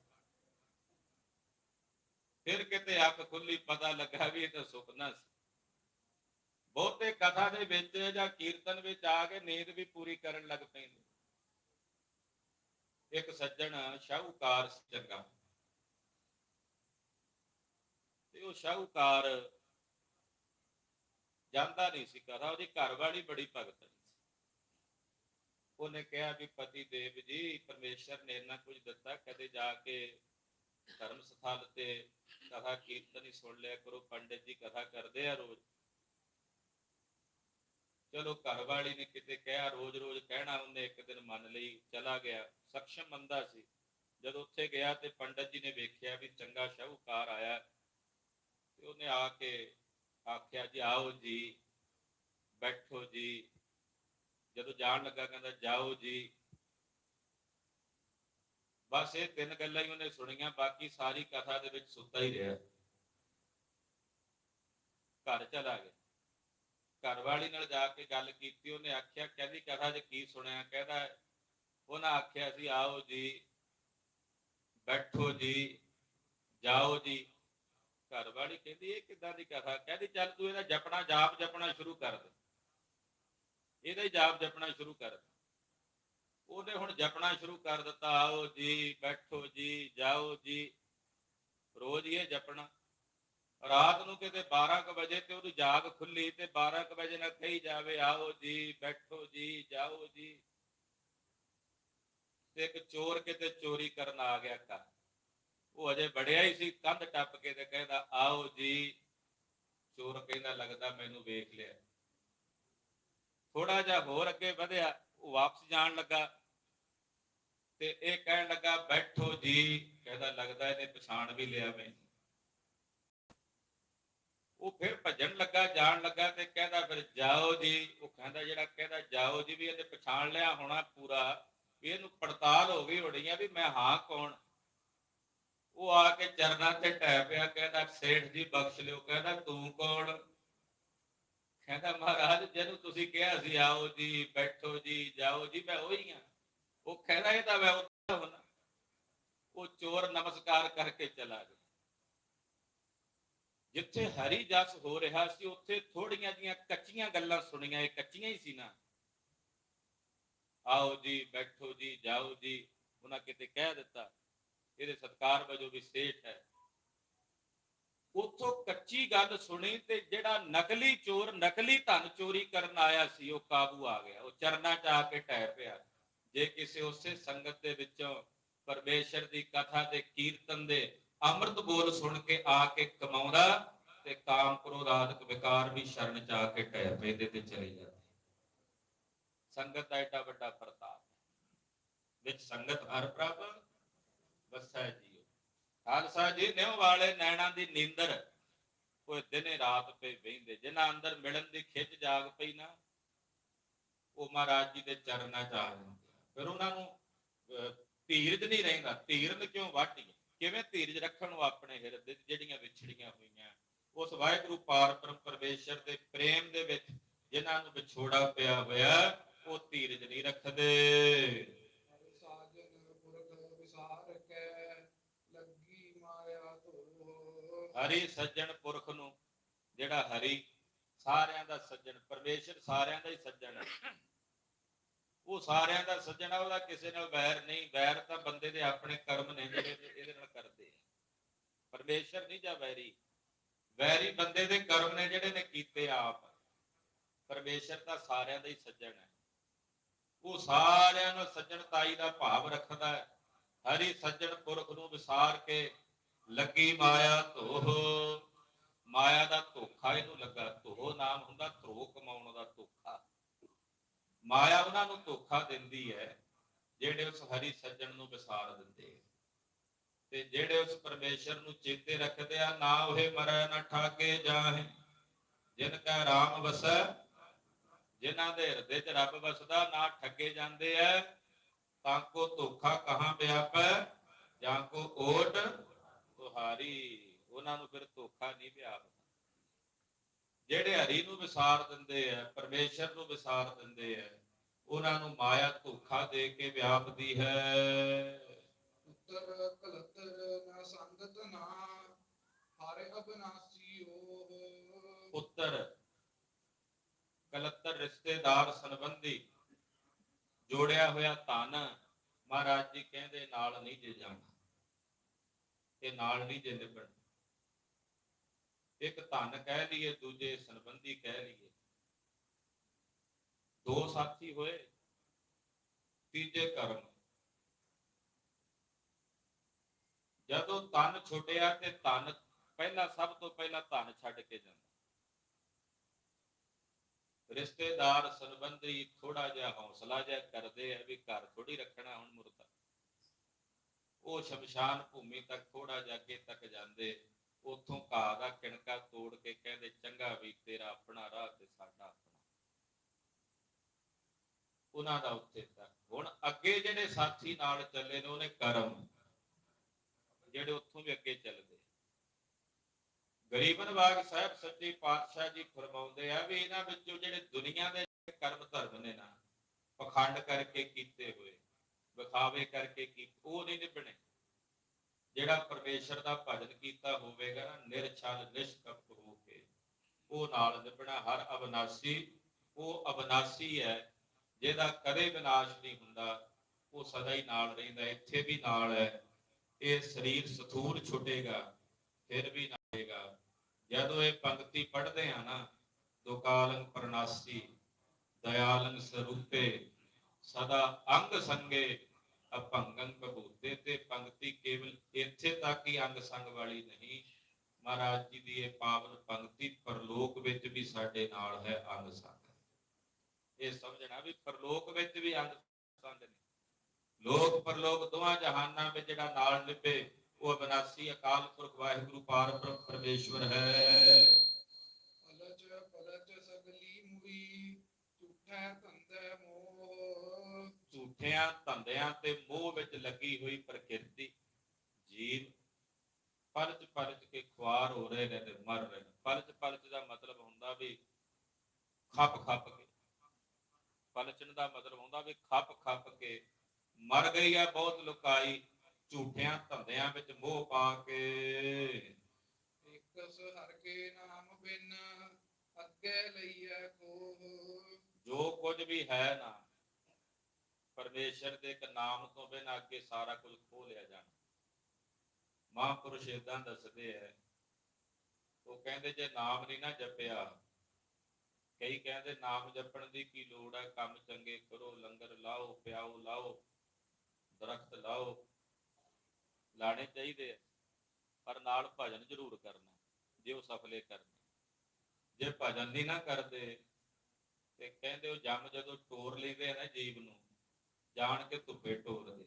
ਫਿਰ ਕਿਤੇ ਅੱਖ ਖੁੱਲੀ ਪਤਾ ਲੱਗਾ ਵੀ ਇਹ ਤਾਂ ਸੁਪਨਾ ਸੀ। ਬਹੁਤੇ ਕਥਾ ਦੇ ਵਿੱਚ ਜਾਂ ਕੀਰਤਨ ਵਿੱਚ ਆ ਕੇ ਨੀਂਦ ਵੀ ਪੂਰੀ ਕਰਨ ਲੱਗ ਪੈਂਦੇ। ਇੱਕ ਸੱਜਣ ਸ਼ਾਹੂਕਾਰ ਸੀ ਚੰਗਾ। ਤੇ ਉਹ ਸ਼ਾਹੂਕਾਰ ਜਾਂਦਾ ਨਹੀਂ ਸੀ ਕਥਾ, ਉਹਦੀ ਘਰ ਵਾਲੀ ਬੜੀ ਭਗਤ ਉਹਨੇ ਕਿਹਾ ਵੀ ਪਤੀ ਦੇਵ ਜੀ, ਪਰਮੇਸ਼ਰ ਨੇ ਇੰਨਾ ਕੁਝ ਦਿੱਤਾ, ਕਦੇ ਜਾ ਕੇ ਧਰਮ ਸਥਾਨ ਤੇ ਕਥਾ ਕੀਰਤਨ ਹੀ ਸੁਣ ਲਿਆ ਕਰੋ, ਪੰਡਿਤ ਜੀ ਕਥਾ ਕਰਦੇ ਆ ਰੋਜ਼। ਚਲੋ ਘਰ ਵਾਲੀ ਨੇ ਕਿਤੇ ਕਿਹਾ ਰੋਜ਼ ਰੋਜ਼ ਕਹਿਣਾ ਉਹਨੇ, ਇੱਕ ਦਿਨ ਮੰਨ ਲਈ ਚਲਾ ਗਿਆ। ਸક્ષਮ ਮੰਦਾ ਸੀ। ਜਦ ਉੱਥੇ ਗਿਆ ਤੇ ਪੰਡਤ ਜੀ ਨੇ ਵੇਖਿਆ ਵੀ ਚੰਗਾ ਸ਼ਾਹੂਕਾਰ ਆਇਆ। ਤੇ ਉਹਨੇ ਆ ਕੇ ਆਖਿਆ ਜੀ, ਆਓ ਜੀ, ਬੈਠੋ ਜੀ। ਜਦੋਂ ਜਾਣ ਲੱਗਾ ਕਹਿੰਦਾ, ਜਾਓ ਜੀ। ਬਸ ਇਹ ਤਿੰਨ ਗੱਲਾਂ ਹੀ ਉਹਨੇ ਸੁਣੀਆਂ, ਬਾਕੀ ਸਾਰੀ ਕਥਾ ਦੇ ਵਿੱਚ ਸੁੱਤਾ ਹੀ ਰਿਹਾ। ਘਰ ਚਲਾ ਗਿਆ। ਘਰਵਾਲੀ ਨਾਲ ਜਾ ਕੇ ਗੱਲ ਕੀਤੀ, ਉਹਨੇ ਆਖਿਆ, ਕਹਿੰਦੀ ਕਥਾ 'ਚ ਕੀ ਸੁਣਿਆ? ਕਹਿੰਦਾ, ਉਹਨਾਂ ਆਖਿਆ ਸੀ, ਆਓ ਜੀ, ਬੈਠੋ ਜੀ, ਜਾਓ ਜੀ। ਘਰਵਾਲੀ ਕਹਿੰਦੀ, ਇਹ ਕਿੱਦਾਂ ਦੀ ਕਥਾ? ਕਹਿੰਦੀ, ਚੱਲ ਤੂੰ ਇਹਦਾ ਜਪਣਾ, ਜਾਪ ਜਪਣਾ ਸ਼ੁਰੂ ਕਰ ਦੇ। ਇਹਦਾ ਹੀ ਜਾਪ ਜਪਣਾ ਸ਼ੁਰੂ ਕਰ ਦੇ ਉਹਨੇ ਹੁਣ ਜਪਣਾ ਸ਼ੁਰੂ ਕਰ ਦਿੱਤਾ, ਆਓ ਜੀ, ਬੈਠੋ ਜੀ, ਜਾਓ ਜੀ। ਰੋਜ਼ ਇਹ ਜਪਣਾ। ਰਾਤ ਨੂੰ ਕਿਤੇ 12 ਵਜੇ ਤੇ ਉਹਦੀ ਜਾਗ ਖੁੱਲੀ ਤੇ 12 ਕੁ ਵਜੇ ਨਾ ਕਹੀ ਜਾਵੇ, ਆਓ ਜੀ, ਬੈਠੋ ਜੀ, ਜਾਓ ਜੀ। ਤੇ ਇੱਕ ਚੋਰ ਕਿਤੇ ਚੋਰੀ ਕਰਨ ਆ ਗਿਆ ਘਰ। ਉਹ ਅਜੇ ਬੜਿਆ ਹੀ ਸੀ, ਕੰਧ ਟੱਪ ਕੇ ਤੇ ਕਹਿੰਦਾ, ਆਓ ਜੀ। ਚੋਰ ਕਹਿੰਦਾ, ਲੱਗਦਾ ਮੈਨੂੰ ਵੇਖ ਲਿਆ। ਥੋੜਾ ਜਿਹਾ ਹੋਰ ਅੱਗੇ ਵਧਿਆ, ਉਹ ਵਾਪਸ ਜਾਣ ਲੱਗਾ ਤੇ ਇਹ ਕਹਿਣ ਲੱਗਾ, ਬੈਠੋ ਜੀ। ਕਹਿੰਦਾ, ਲੱਗਦਾ ਇਹਨੇ ਪਛਾਣ ਵੀ ਲਿਆ ਮੈਂ। ਉਹ ਫਿਰ ਭੱਜਣ ਲੱਗਾ, ਜਾਣ ਲੱਗਾ ਤੇ ਕਹਿੰਦਾ, ਫਿਰ ਜਾਓ ਜੀ। ਉਹ ਕਹਿੰਦਾ, ਜਿਹੜਾ ਕਹਿੰਦਾ, ਜਾਓ ਜੀ ਵੀ ਇਹਨੇ ਪਛਾਣ ਲਿਆ ਹੋਣਾ ਪੂਰਾ, ਵੀ ਇਹਨੂੰ ਪੜਤਾਲ ਹੋ ਗਈ ਹੋਣੀ ਵੀ ਮੈਂ ਹਾਂ ਕੌਣ? ਉਹ ਆ ਕੇ ਚਰਨਾਂ ਤੇ ਟੈ ਪਿਆ, ਕਹਿੰਦਾ, ਸੇਠ ਜੀ, ਬਖਸ਼ ਲਿਓ। ਕਹਿੰਦਾ, ਤੂੰ ਕੌਣ? ਕਹਿੰਦਾ, ਮਹਾਰਾਜ, ਜਿਹਨੂੰ ਤੁਸੀਂ ਕਿਹਾ ਸੀ, ਆਓ ਜੀ, ਬੈਠੋ ਜੀ, ਜਾਓ ਜੀ, ਮੈਂ ਉਹੀ ਆ ਉਹ ਕਹਿੰਦਾ ਇਹ ਤਾਂ ਮੈਂ ਉੱਥੇ ਹੁਣਾ ਉਹ ਚੋਰ ਨਮਸਕਾਰ ਕਰਕੇ ਚਲਾ ਗਿਆ। ਜਿੱਥੇ ਹਰੀ ਜਸ ਹੋ ਰਿਹਾ ਸੀ, ਉੱਥੇ ਥੋੜੀਆਂ ਜੀਆਂ ਕੱਚੀਆਂ ਗੱਲਾਂ ਸੁਣੀਆਂ, ਇਹ ਕੱਚੀਆਂ ਹੀ ਸੀ ਨਾ। ਆਓ ਜੀ, ਬੈਠੋ ਜੀ, ਜਾਓ ਜੀ, ਉਹਨਾਂ ਕਿਤੇ ਕਹਿ ਦਿੱਤਾ। ਇਹਦੇ ਸਤਕਾਰ ਵਜੋਂ ਵੀ ਸੇਠ ਹੈ। ਉਥੋਂ ਕੱਚੀ ਗੱਲ ਸੁਣੀ ਤੇ ਜਿਹੜਾ ਨਕਲੀ ਚੋਰ, ਨਕਲੀ ਧਨ ਚੋਰੀ ਕਰਨ ਆਇਆ ਸੀ, ਉਹ ਕਾਬੂ ਆ ਗਿਆ। ਉਹ ਚਰਨਾਂ 'ਚ ਆ ਕੇ ਟਹਿ ਪਿਆ। ਜੇ ਕਿਸੇ ਉਸੇ ਸੰਗਤ ਦੇ ਵਿੱਚੋਂ ਪਰਮੇਸ਼ਰ ਦੀ ਕਥਾ ਦੇ ਕੀਰਤਨ ਦੇ ਅੰਮ੍ਰਿਤ ਬੋਲ ਸੁਣ ਕੇ ਆ ਕੇ ਕਮਾਉਂਦਾ ਤੇ ਕਾਮ ਕ੍ਰੋਧ ਆਦਿਕ ਵਿਕਾਰ ਵੀ ਸ਼ਰਨ ਚ ਆ ਕੇ ਟਹਿ ਪੈਂਦੇ ਤੇ ਚਲੇ ਜਾਂਦੇ। ਸੰਗਤ ਦਾ ਏਡਾ ਵੱਡਾ ਪ੍ਰਤਾਪ ਵਿੱਚ ਸੰਗਤ ਹਰ ਪ੍ਰਭ, ਵਸੈ ਜੀਓ ਖਾਲਸਾ ਜੀ, ਨਿਉ ਵਾਲੇ ਨੈਣਾ ਦੀ ਨੀਂਦਰ। ਕੋਈ ਦਿਨੇ ਰਾਤ ਪੇ ਬਹਿੰਦੇ ਜਿਨ੍ਹਾਂ ਅੰਦਰ ਮਿਲਣ ਦੀ ਖਿੱਚ ਜਾਗ ਪਈ ਨਾ, ਉਹ ਮਹਾਰਾਜ ਜੀ ਦੇ ਚਰਨਾਂ ਚ ਆ ਜਾਂਦੇ ਫਿਰ ਉਹਨਾਂ ਨੂੰ ਧੀਰਜ ਨਹੀਂ ਰਹਿੰਦਾ। ਧੀਰਜ ਕਿਉਂ ਵਾਟੀ ਕਿਵੇਂ ਧੀਰਜ ਰੱਖਣ ਨੂੰ ਆਪਣੇ ਹਿਰਦੇ ਜਿਹੜੀਆਂ ਵਿਛੜੀਆਂ ਹੋਈਆਂ? ਉਸ ਵਾਹਿਗੁਰੂ ਪਾਰ ਬ੍ਰਹਮ ਪਰਮੇਸ਼ਰ ਦੇ ਪ੍ਰੇਮ ਦੇ ਵਿੱਚ ਜਿਨ੍ਹਾਂ ਨੂੰ ਵਿਛੋੜਾ ਪਿਆ ਹੋਇਆ, ਉਹ ਧੀਰਜ ਨਹੀਂ ਰੱਖਦੇ ਹਰਿ ਸਾਜਨ ਪੁਰਖ ਵਿਸਾਰ ਕੈ ਲੱਗੀ ਮਾਇਆ ਧੋ ਹਰੀ ਸੱਜਣ ਪੁਰਖ ਨੂੰ, ਜਿਹੜਾ ਹਰੀ ਸਾਰਿਆਂ ਦਾ ਸੱਜਣ, ਪਰਮੇਸ਼ਰ ਸਾਰਿਆਂ ਦਾ ਹੀ ਸੱਜਣ ਹੈ। ਉਹ ਸਾਰਿਆਂ ਦਾ ਸੱਜਣ ਆ, ਉਹਦਾ ਕਿਸੇ ਨਾਲ ਵੈਰ ਨਹੀਂ, ਵੈਰ ਤਾਂ ਬੰਦੇ ਦੇ ਆਪਣੇ ਕਰਮ ਨੇ, ਜਿਹੜੇ ਇਹਦੇ- ਨਾਲ ਕਰਦੇ ਆ। ਪਰਮੇਸ਼ਰ ਨਹੀਂ ਜਾਂ ਵੈਰੀ? ਵੈਰੀ ਬੰਦੇ ਦੇ ਕਰਮ ਨੇ, ਜਿਹੜੇ ਨੇ ਕੀਤੇ ਆਪ। ਪਰਮੇਸ਼ਰ ਤਾਂ ਸਾਰਿਆਂ ਦਾ ਹੀ ਸੱਜਣ ਹੈ। ਉਹ ਸਾਰਿਆਂ ਨੂੰ ਸੱਜਣਤਾਈ ਦਾ ਭਾਵ ਰੱਖਦਾ ਹੈ। ਹਰੀ ਸੱਜਣ ਪੁਰਖ ਨੂੰ ਵਿਸਾਰ ਕੇ ਲੱਗੀ ਮਾਇਆ ਧੋਹ। ਮਾਇਆ ਦਾ ਧੋਖਾ ਇਹਨੂੰ ਲੱਗਾ। ਧੋਹ ਨਾਮ ਹੁੰਦਾ ਧਰੋ ਕਮਾਉਣ ਦਾ ਧੋਖਾ। ਮਾਇਆ ਉਹਨਾਂ ਨੂੰ ਧੋਖਾ ਦਿੰਦੀ ਹੈ, ਜਿਹੜੇ ਉਸ ਹਰੀ ਸੱਜਣ ਨੂੰ ਵਿਸਾਰ ਦਿੰਦੇ ਤੇ ਜਿਹੜੇ ਉਸ ਪਰਮੇਸ਼ਰ ਨੂੰ ਚੇਤੇ ਰੱਖਦੇ ਆ, ਨਾ ਉਹੇ ਮਰੈ, ਨਾ ਠਾਕੇ ਜਾਹੇ। ਜਿਨ ਕਾ ਰਾਮ ਵਸੈ, ਜਿਨ੍ਹਾਂ ਦੇ ਹਿਰਦੇ 'ਚ ਰੱਬ ਵਸਦਾ, ਨਾ ਠੱਗੇ ਜਾਂਦੇ ਐ। ਤਾਂ ਕੋ ਧੋਖਾ ਕਹਾਂ ਵਿਆਪੈ ਜਾਂ ਕੋ ਓਟ ਤੁਹਾਰੀ ਉਹਨਾਂ ਨੂੰ ਫਿਰ ਧੋਖਾ ਨਹੀਂ ਵਿਆਪਦਾ ਜਿਹੜੇ ਹਰੀ ਨੂੰ ਵਿਸਾਰ ਦਿੰਦੇ ਆ ਪਰਮੇਸ਼ਰ ਨੂੰ ਵਿਸਾਰ ਦਿੰਦੇ ਆ ਉਹਨਾਂ ਨੂੰ ਮਾਇਆ ਧੋਖਾ ਦੇ ਕੇ ਵਿਆਪਦੀ ਹੈ। ਉੱਤਰ ਕਲਤਰ ਨਾ ਸੰਗਤ ਨਾ ਹਰਿ ਅਬਨਾਸੀ ਓਹ। ਪੁੱਤਰ ਕਲੱਤਰ ਰਿਸ਼ਤੇਦਾਰ ਸੰਬੰਧੀ ਜੋੜਿਆ ਹੋਇਆ ਧਨ ਮਹਾਰਾਜ ਜੀ ਕਹਿੰਦੇ ਨਾਲ ਨਹੀਂ ਜੇ ਜਾਣਾ। ਇਹ ਨਾਲ ਨਹੀਂ ਜੇ ਨਿਭਣ ਇੱਕ ਧਨ ਕਹਿ ਲਈਏ, ਦੂਜੇ ਸੰਬੰਧੀ ਕਹਿ ਲਈਏ। ਦੋ ਸਾਥੀ ਹੋਏ, ਤੀਜੇ ਕਰਮ ਜਦੋਂ ਤਨ ਛੁੱਟਿਆ ਤੇ ਤਨ ਪਹਿਲਾਂ ਸਭ ਤੋਂ ਪਹਿਲਾਂ ਧਨ ਛੱਡ ਕੇ ਜਾਂਦਾ। ਰਿਸ਼ਤੇਦਾਰ, ਸੰਬੰਧੀ ਥੋੜਾ ਜਿਹਾ ਹੌਸਲਾ ਜਿਹਾ ਕਰਦੇ ਆ ਵੀ ਘਰ ਥੋੜੀ ਰੱਖਣਾ ਹੁਣ ਮੁਰਦਾ। ਉਹ ਸ਼ਮਸ਼ਾਨ ਭੂਮੀ ਤੱਕ ਥੋੜਾ ਜਿਹਾ ਅੱਗੇ ਤੱਕ ਜਾਂਦੇ, ਉੱਥੋਂ ਘਾਹ ਦਾ ਕਿਣਕਾ ਤੋੜ ਕੇ ਕਹਿੰਦੇ, ਚੰਗਾ ਵੀ ਤੇਰਾ ਆਪਣਾ ਰਾਹ ਤੇ ਸਾਡਾ ਆਪਣਾ। ਉਹਨਾਂ ਦਾ ਉੱਥੇ ਤੱਕ। ਹੁਣ ਅੱਗੇ ਜਿਹੜੇ ਸਾਥੀ ਨਾਲ ਚੱਲੇ ਨੇ, ਉਹਨੇ ਕਰਮ। ਜਿਹੜੇ ਉੱਥੋਂ ਵੀ ਅੱਗੇ ਚੱਲਦੇ। ਗਰੀਬਨ ਬਾਗ ਸਾਹਿਬ ਸੱਚੇ ਪਾਤਸ਼ਾਹ ਜੀ ਫਰਮਾਉਂਦੇ ਆ ਵੀ ਇਹਨਾਂ ਵਿੱਚੋਂ ਜਿਹੜੇ ਦੁਨੀਆ ਦੇ ਕਰਮ ਧਰਮ ਨੇ ਨਾ, ਪਖੰਡ ਕਰਕੇ ਕੀਤੇ ਹੋਏ ਵਿਖਾਵੇ ਕਰਕੇ ਕੀ, ਉਹ ਨਹੀਂ ਨਿਭਣੇ। ਜਿਹੜਾ ਪਰਮੇਸ਼ਰ ਦਾ ਭਜਨ ਕੀਤਾ ਹੋਵੇਗਾ ਨਾ, ਨਿਰਛਲ, ਨਿਸ਼ਕਪਟ ਹੋ ਕੇ, ਉਹ ਨਾਲ ਨਿਭਣਾ। ਹਰ ਅਬਨਾਸੀ, ਉਹ ਅਬਨਾਸੀ ਹੈ, ਜਿਹਦਾ ਕਦੇ ਵਿਨਾਸ਼ ਨਹੀਂ ਹੁੰਦਾ, ਉਹ ਸਦਾ ਹੀ ਨਾਲ ਰਹਿੰਦਾ, ਇੱਥੇ ਵੀ ਨਾਲ ਹੈ। ਇਹ ਸਰੀਰ ਸਥੂਲ ਛੁੱਟੇਗਾ, ਫਿਰ ਵੀ ਨਾਏਗਾ ਜਦੋਂ ਇਹ ਪੰਕਤੀ ਪੜ੍ਹਦੇ ਆ ਨਾ, ਦੁਕਾਲੰ ਪ੍ਰਨਾਸੀ, ਦਇਆਲੰ ਸਰੂਪੇ ਸਦਾ ਅੰਗ ਸੰਗੇ ਅਭੰਗੰ ਕਬੂਤੇ ਤੇ ਪੰਕਤੀ ਕੇਵਲ ਇੱਥੇ ਤੱਕ ਹੀ ਅੰਗ ਸੰਗ ਵਾਲੀ ਨਹੀਂ। ਮਹਾਰਾਜ ਜੀ ਦੀ ਇਹ ਪਾਵਨ ਪੰਕਤੀ ਪਰਲੋਕ ਵਿੱਚ ਵੀ ਸਾਡੇ ਨਾਲ ਹੈ ਅੰਗ ਸੰਗ। ਇਹ ਸਮਝਣਾ ਵੀ ਪਰਲੋਕ ਵਿੱਚ ਵੀ ਅੰਗ ਸੰਗ ਨੇ। ਲੋਕ ਪਰਲੋਕ ਦੋਵਾਂ ਜਹਾਨਾਂ ਵਿੱਚ ਜਿਹੜਾ ਨਾਲ ਨਿਭੇ, ਉਹ ਅਬਨਾਸੀ ਅਕਾਲ ਪੁਰਖ ਵਾਹਿਗੁਰੂ ਪਾਰ ਪਰਮੇਸ਼ਵਰ ਹੈ। ਝੂਠਿਆਂ ਧੰਦਿਆਂ ਤੇ ਮੋਹ ਵਿੱਚ ਲੱਗੀ ਹੋਈ ਪ੍ਰਕਿਰਤੀ ਜੀਵ ਪਲਚ ਪਲਚ ਕੇ ਖੁਆਰ ਹੋ ਰਹੇ ਨੇ ਤੇ ਮਰ ਰਹੇ ਨੇ। ਪਲਚ ਪਲਚ ਦਾ ਮਤਲਬ ਹੁੰਦਾ ਵੀ ਖੱਪ ਖੱਪ ਕੇ। ਪਲਚਣ ਦਾ ਮਤਲਬ ਹੁੰਦਾ ਵੀ ਖੱਪ ਖੱਪ ਕੇ। ਮਰ ਗਈ ਹੈ ਬਹੁਤ ਲੁਕਾਈ ਝੂਠਿਆਂ ਧੰਦਿਆਂ ਵਿੱਚ ਮੋਹ ਪਾ ਕੇ। ਇਕਸ ਹਰ ਕੇ ਨਾਮ ਬਿਨ ਅੱਗੇ ਲਈਐ ਕੋਹ। ਜੋ ਕੁਝ ਵੀ ਹੈ ਨਾ ਪਰਮੇਸ਼ਰ ਦੇ ਇੱਕ ਨਾਮ ਤੋਂ ਬਿਨਾਂ ਅੱਗੇ ਸਾਰਾ ਕੁਝ ਖੋ ਲਿਆ ਜਾਣਾ। ਮਹਾਂਪੁਰਸ਼ ਇਦਾਂ ਦੱਸਦੇ ਐ ਉਹ ਕਹਿੰਦੇ ਜੇ ਨਾਮ ਨਹੀਂ ਨਾ ਜਪਿਆ, ਕਈ ਕਹਿੰਦੇ ਨਾਮ ਜਪਣ ਦੀ ਕੀ ਲੋੜ ਹੈ ਕੰਮ ਚੰਗੇ ਕਰੋ, ਲੰਗਰ ਲਾਓ, ਪਿਆਓ ਲਾਓ, ਦਰਖਤ ਲਾਓ, ਲਾਣੇ ਚਾਹੀਦੇ ਪਰ ਨਾਲ ਭਜਨ ਜ਼ਰੂਰ ਕਰਨਾ, ਜੇ ਉਹ ਸਫਲੇ ਕਰਨੇ। ਜੇ ਭਜਨ ਨਹੀਂ ਨਾ ਕਰਦੇ, ਤੇ ਕਹਿੰਦੇ ਉਹ ਜੰਮ ਜਦੋਂ ਟੋਰ ਲੈਂਦੇ ਆ ਨਾ ਜੀਵ ਨੂੰ ਜਾਣ ਕੇ ਧੁੱਪੇ ਟੋਰਦੇ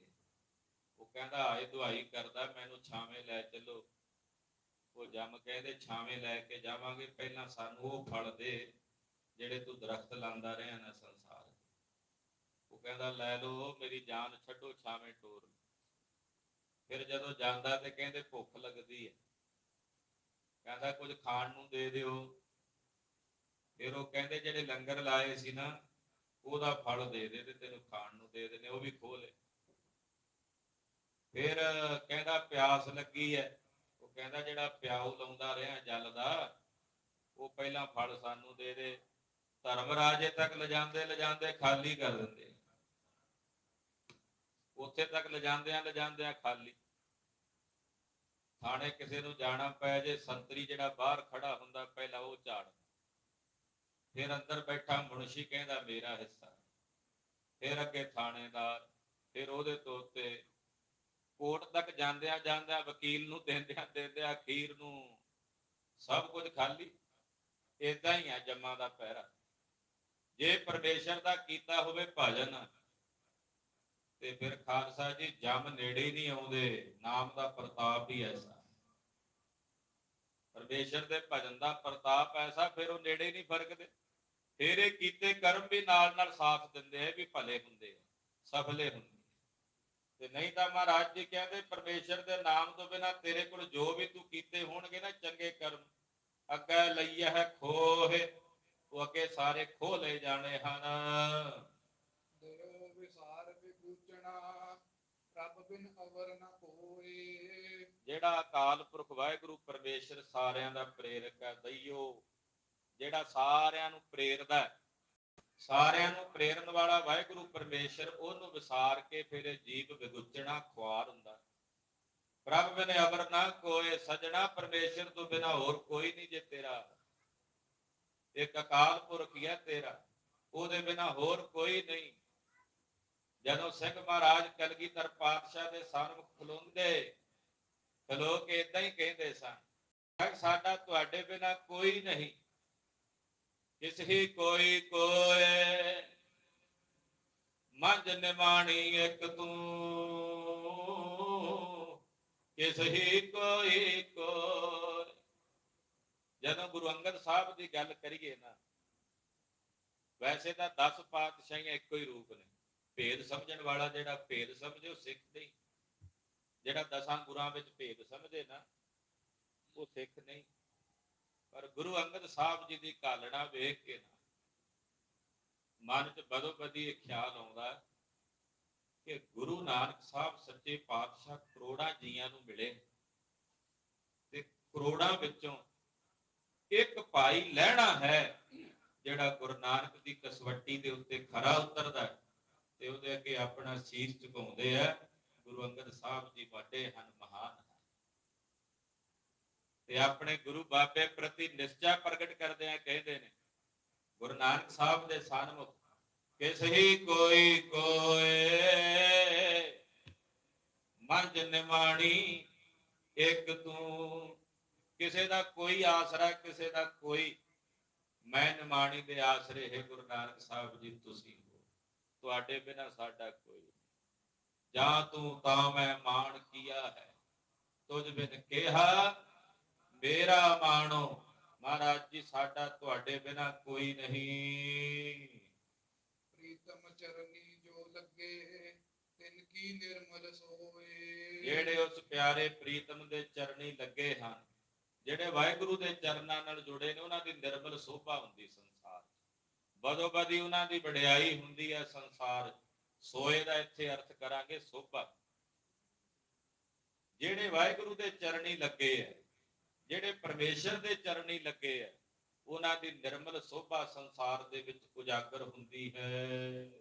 ਉਹ ਕਹਿੰਦਾ, ਆਏ ਦੁਹਾਈ ਕਰਦਾ, ਮੈਨੂੰ ਛਾਵੇਂ ਲੈ ਚੱਲੋ। ਉਹ ਜੰਮ ਕਹਿੰਦੇ ਛਾਵੇਂ ਲੈ ਕੇ ਜਾਵਾਂਗੇ, ਪਹਿਲਾਂ ਸਾਨੂੰ ਉਹ ਫਲ ਦੇ, ਜਿਹੜੇ ਤੂੰ ਦਰਖਤ ਲਾਂਦਾ ਰਿਹਾ ਨਾ ਸੰਸਾਰ ਉਹ ਕਹਿੰਦਾ, ਲੈ ਲੋ ਮੇਰੀ ਜਾਨ ਛੱਡੋ ਛਾਵੇਂ ਟੋਰ ਫਿਰ ਜਦੋਂ ਜਾਂਦਾ ਤੇ ਕਹਿੰਦੇ, ਭੁੱਖ ਲੱਗਦੀ ਹੈ। ਕਹਿੰਦਾ, ਕੁਝ ਖਾਣ ਨੂੰ ਦੇ ਦਿਓ। ਫਿਰ ਉਹ ਕਹਿੰਦੇ, ਜਿਹੜੇ ਲੰਗਰ ਲਾਏ ਸੀ ਨਾ ਉਹਦਾ ਫਲ ਦੇ ਦੇ ਤੇ ਤੈਨੂੰ ਖਾਣ ਨੂੰ ਦੇ ਦੇਣੇ ਉਹ ਵੀ ਖੋਹ ਲੈ। ਫਿਰ ਕਹਿੰਦਾ ਪਿਆਸ ਲੱਗੀ ਹੈ ਉਹ ਕਹਿੰਦਾ ਜਿਹੜਾ ਪਿਆਉ ਲਾਉਂਦਾ ਰਿਹਾ ਜਲ ਦਾ, ਉਹ ਪਹਿਲਾਂ ਫਲ ਸਾਨੂੰ ਦੇ ਦੇ। ਧਰਮ ਰਾਜੇ ਤੱਕ ਲਿਜਾਂਦੇ ਲਿਜਾਂਦੇ ਖਾਲੀ ਕਰ ਦਿੰਦੇ। ਉੱਥੇ ਤੱਕ ਲਿਜਾਂਦਿਆਂ ਲਿਜਾਂਦਿਆਂ ਖਾਲੀ। ਥਾਣੇ ਕਿਸੇ ਨੂੰ ਜਾਣਾ ਪੈ ਜੇ, ਸੰਤਰੀ ਜਿਹੜਾ ਬਾਹਰ ਖੜਾ ਹੁੰਦਾ, ਪਹਿਲਾਂ ਉਹ ਝਾੜ ਫਿਰ ਅੰਦਰ ਬੈਠਾ ਮੁਨਸ਼ੀ ਕਹਿੰਦਾ, ਮੇਰਾ ਹਿੱਸਾ ਫਿਰ ਅੱਗੇ ਥਾਣੇਦਾਰ, ਫਿਰ ਉਹਦੇ ਤੋਂ ਕੋਰਟ ਤੱਕ ਜਾਂਦਿਆਂ ਜਾਂਦਿਆਂ ਵਕੀਲ ਨੂੰ ਦਿੰਦਿਆਂ ਦਿੰਦਿਆਂ ਅਖੀਰ ਨੂੰ ਸਭ ਕੁਝ ਖਾਲੀ। ਇਦਾਂ ਹੀ ਆ ਜੰਮਾਂ ਦਾ ਪਹਿਰਾ। ਜੇ ਪਰਮੇਸ਼ਰ ਦਾ ਕੀਤਾ ਹੋਵੇ ਭਜਨ, ਤੇ ਫਿਰ ਖਾਲਸਾ ਜੀ ਜੰਮ ਨੇੜੇ ਹੀ ਨਹੀਂ ਆਉਂਦੇ। ਨਾਮ ਦਾ ਪ੍ਰਤਾਪ ਹੀ ਐਸਾ। ਪਰਮੇਸ਼ਰ ਦੇ ਭਜਨ ਦਾ ਪ੍ਰਤਾਪ ਐਸਾ ਫਿਰ ਉਹ ਨੇੜੇ ਨਹੀਂ ਫਰਕਦੇ। ਫਿਰ ਇਹ ਕੀਤੇ ਕਰਮ ਵੀ ਨਾਲ ਨਾਲ ਸਾਥ ਦਿੰਦੇ ਆ ਵੀ ਭਲੇ ਹੁੰਦੇ ਆ, ਸਫਲੇ ਹੁੰਦੇ ਤੇ ਨਹੀਂ ਤਾਂ ਮਹਾਰਾਜ ਜੀ ਕਹਿੰਦੇ, ਪਰਮੇਸ਼ਰ ਦੇ ਨਾਮ ਤੋਂ ਬਿਨਾ ਤੇਰੇ ਕੋਲ ਜੋ ਵੀ ਤੂੰ ਕੀਤੇ ਹੋਣਗੇ ਨਾ ਚੰਗੇ ਕਰਮ, ਅੱਗੇ ਲਈਆ ਹੈ ਖੋਹੇ, ਉਹ ਅੱਗੇ ਸਾਰੇ ਖੋਹ ਲਏ ਜਾਣੇ ਹਨ। ਦਇਓ ਵਿਸਾਰ ਵਿਗੂਚਣਾ ਰੱਬ ਬਿਨ ਅਵਰ ਨ ਜਿਹੜਾ ਅਕਾਲ ਪੁਰਖ ਵਾਹਿਗੁਰੂ ਪਰਮੇਸ਼ਰ ਸਾਰਿਆਂ ਦਾ ਪ੍ਰੇਰਕ ਹੈ, ਦਈਓ। ਜਿਹੜਾ ਸਾਰਿਆਂ ਨੂੰ ਪ੍ਰੇਰਦਾ ਹੈ, ਸਾਰਿਆਂ ਨੂੰ ਪ੍ਰੇਰਨ ਵਾਲਾ ਵਾਹਿਗੁਰੂ ਪਰਮੇਸ਼ਰ, ਉਹਨੂੰ ਵਿਸਾਰ ਕੇ ਫਿਰ ਜੀਵ ਵਿਗੁਚਣਾ ਖੁਆਰ ਹੁੰਦਾ ਪ੍ਰਭ ਬਿਨ ਅਵਰ ਨਾ ਕੋਏ ਸਜਣਾ ਪਰਮੇਸ਼ਰ ਤੋਂ ਬਿਨਾ ਹੋਰ ਕੋਈ ਨਹੀਂ ਜੇ ਤੇਰਾ। ਇੱਕ ਅਕਾਲ ਪੁਰਖ ਹੀ ਹੈ ਤੇਰਾ, ਉਹਦੇ ਬਿਨਾ ਹੋਰ ਕੋਈ ਨਹੀਂ। ਜਦੋਂ ਸਿੰਘ ਮਹਾਰਾਜ ਕਲਗੀਧਰ ਪਾਤਸ਼ਾਹ ਦੇ ਸਾਹਮਣੇ ਖਲੋਂਦੇ ਖਲੋ ਕੇ ਇਦਾਂ ਹੀ ਕਹਿੰਦੇ ਸਨ ਸਾਡਾ ਤੁਹਾਡੇ ਬਿਨਾ ਕੋਈ ਨਹੀਂ ਕਿਸ ਹੀ ਕੋਈ ਕੋਏ। ਮੰਜ ਨਿਮਾਣੀ ਇੱਕ ਤੂੰ ਕਿਸ ਹੀ ਕੋਈ ਕੋਏ। ਜਦੋਂ ਗੁਰੂ ਅੰਗਦ ਸਾਹਿਬ ਦੀ ਗੱਲ ਕਰੀਏ ਨਾ, ਵੈਸੇ ਤਾਂ 10 ਪਾਤਸ਼ਾਹੀਆਂ ਇੱਕੋ ਹੀ ਰੂਪ ਨੇ। ਭੇਦ ਸਮਝਣ ਵਾਲਾ ਜਿਹੜਾ ਭੇਦ ਸਮਝੇ ਉਹ ਸਿੱਖ ਨਹੀਂ। ਜਿਹੜਾ ਦਸਾਂ ਗੁਰਾਂ ਵਿੱਚ ਭੇਦ ਸਮਝੇ ਨਾ, ਉਹ ਸਿੱਖ ਨਹੀਂ। ਪਰ ਗੁਰੂ ਅੰਗਦ ਸਾਹਿਬ ਜੀ ਦੀ ਕਾਲਣਾ ਵੇਖ ਕੇ ਨਾ, ਮਨ 'ਚ ਬਦੋ ਬਦੀ ਇਹ ਖਿਆਲ ਆਉਂਦਾ ਕਿ ਗੁਰੂ ਨਾਨਕ ਸਾਹਿਬ ਸੱਚੇ ਪਾਤਸ਼ਾਹ ਕਰੋੜਾਂ ਜੀਆਂ ਨੂੰ ਮਿਲੇ। ਤੇ ਕਰੋੜਾਂ ਵਿੱਚੋਂ ਇੱਕ ਭਾਈ ਲੈਣਾ ਹੈ ਜਿਹੜਾ ਗੁਰੂ ਨਾਨਕ ਦੀ ਕਸਵੱਟੀ ਦੇ ਉੱਤੇ ਖਰਾ ਉਤਰਦਾ ਹੈ ਤੇ ਉਹਦੇ ਅੱਗੇ ਆਪਣਾ ਸੀਸ ਝੁਕਾਉਂਦੇ ਆ। ਗੁਰੂ ਅੰਗਦ ਸਾਹਿਬ ਜੀ ਵੱਡੇ ਹਨ, ਮਹਾਨ ਹਨ। ਤੇ ਆਪਣੇ ਗੁਰੂ ਬਾਬੇ ਪ੍ਰਤੀ ਨਿਸ਼ਚਾ ਪ੍ਰਗਟ ਕਰਦੇ ਆ, ਕਹਿੰਦੇ ਨੇ, ਗੁਰੂ ਨਾਨਕ ਸਾਹਿਬ ਦੇ ਸਨਮੁਖ, ਕਿਸ ਹੀ ਕੋਈ ਕੋਏ, ਮੰਜ ਨਿਮਾਣੀ, ਇੱਕ ਤੂੰ। ਕਿਸੇ ਦਾ ਕੋਈ ਆਸਰਾ, ਕਿਸੇ ਦਾ ਕੋਈ, ਮੈਂ ਨਿਮਾਣੀ ਦੇ ਆਸਰੇ ਹੈ ਗੁਰੂ ਨਾਨਕ ਸਾਹਿਬ ਜੀ, ਤੁਸੀਂ ਹੋ। ਤੁਹਾਡੇ ਬਿਨਾ ਸਾਡਾ ਕੋਈ ਜਾਂ ਤੂੰ ਤਾਂ ਮੈਂ ਮਾਣ ਕੀਆ ਹੈ ਤੁਝ ਬਿਨ ਕਿਹਾ ਮੇਰਾ ਮਾਣੋ ਮਹਾਰਾਜ ਜੀ ਸਾਡਾ ਤੁਹਾਡੇ ਬਿਨਾ ਕੋਈ ਨਹੀਂ ਪ੍ਰੀਤਮ ਚਰਨੀ ਜੋ ਲੱਗੇ ਤਿਨ ਕੀ ਨਿਰਮਲ ਸੋਏ ਜਿਹੜੇ ਉਸ ਪਿਆਰੇ ਪ੍ਰੀਤਮ ਦੇ ਚਰਨੀ ਲੱਗੇ ਹਨ ਜਿਹੜੇ ਵਾਹਿਗੁਰੂ ਦੇ ਚਰਨਾਂ ਨਾਲ ਜੁੜੇ ਨੇ ਉਹਨਾਂ ਦੀ ਨਿਰਮਲ ਸੋਭਾ ਹੁੰਦੀ ਸੰਸਾਰ 'ਚ। ਬਦੋ ਬਦੀ ਉਹਨਾਂ ਦੀ ਵਡਿਆਈ ਹੁੰਦੀ ਹੈ ਸੰਸਾਰ 'ਚ। ਸੋਏ ਦਾ ਇੱਥੇ ਅਰਥ ਕਰਾਂਗੇ ਸੋਭਾ। ਜਿਹੜੇ ਵਾਹਿਗੁਰੂ ਦੇ ਚਰਨੀ ਲੱਗੇ ਐ ਜਿਹੜੇ ਪਰਮੇਸ਼ਰ ਦੇ ਚਰਨੀ ਲੱਗੇ ਐ ਉਹਨਾਂ ਦੀ ਨਿਰਮਲ ਸੋਭਾ ਸੰਸਾਰ ਦੇ ਵਿੱਚ ਉਜਾਗਰ ਹੁੰਦੀ ਹੈ।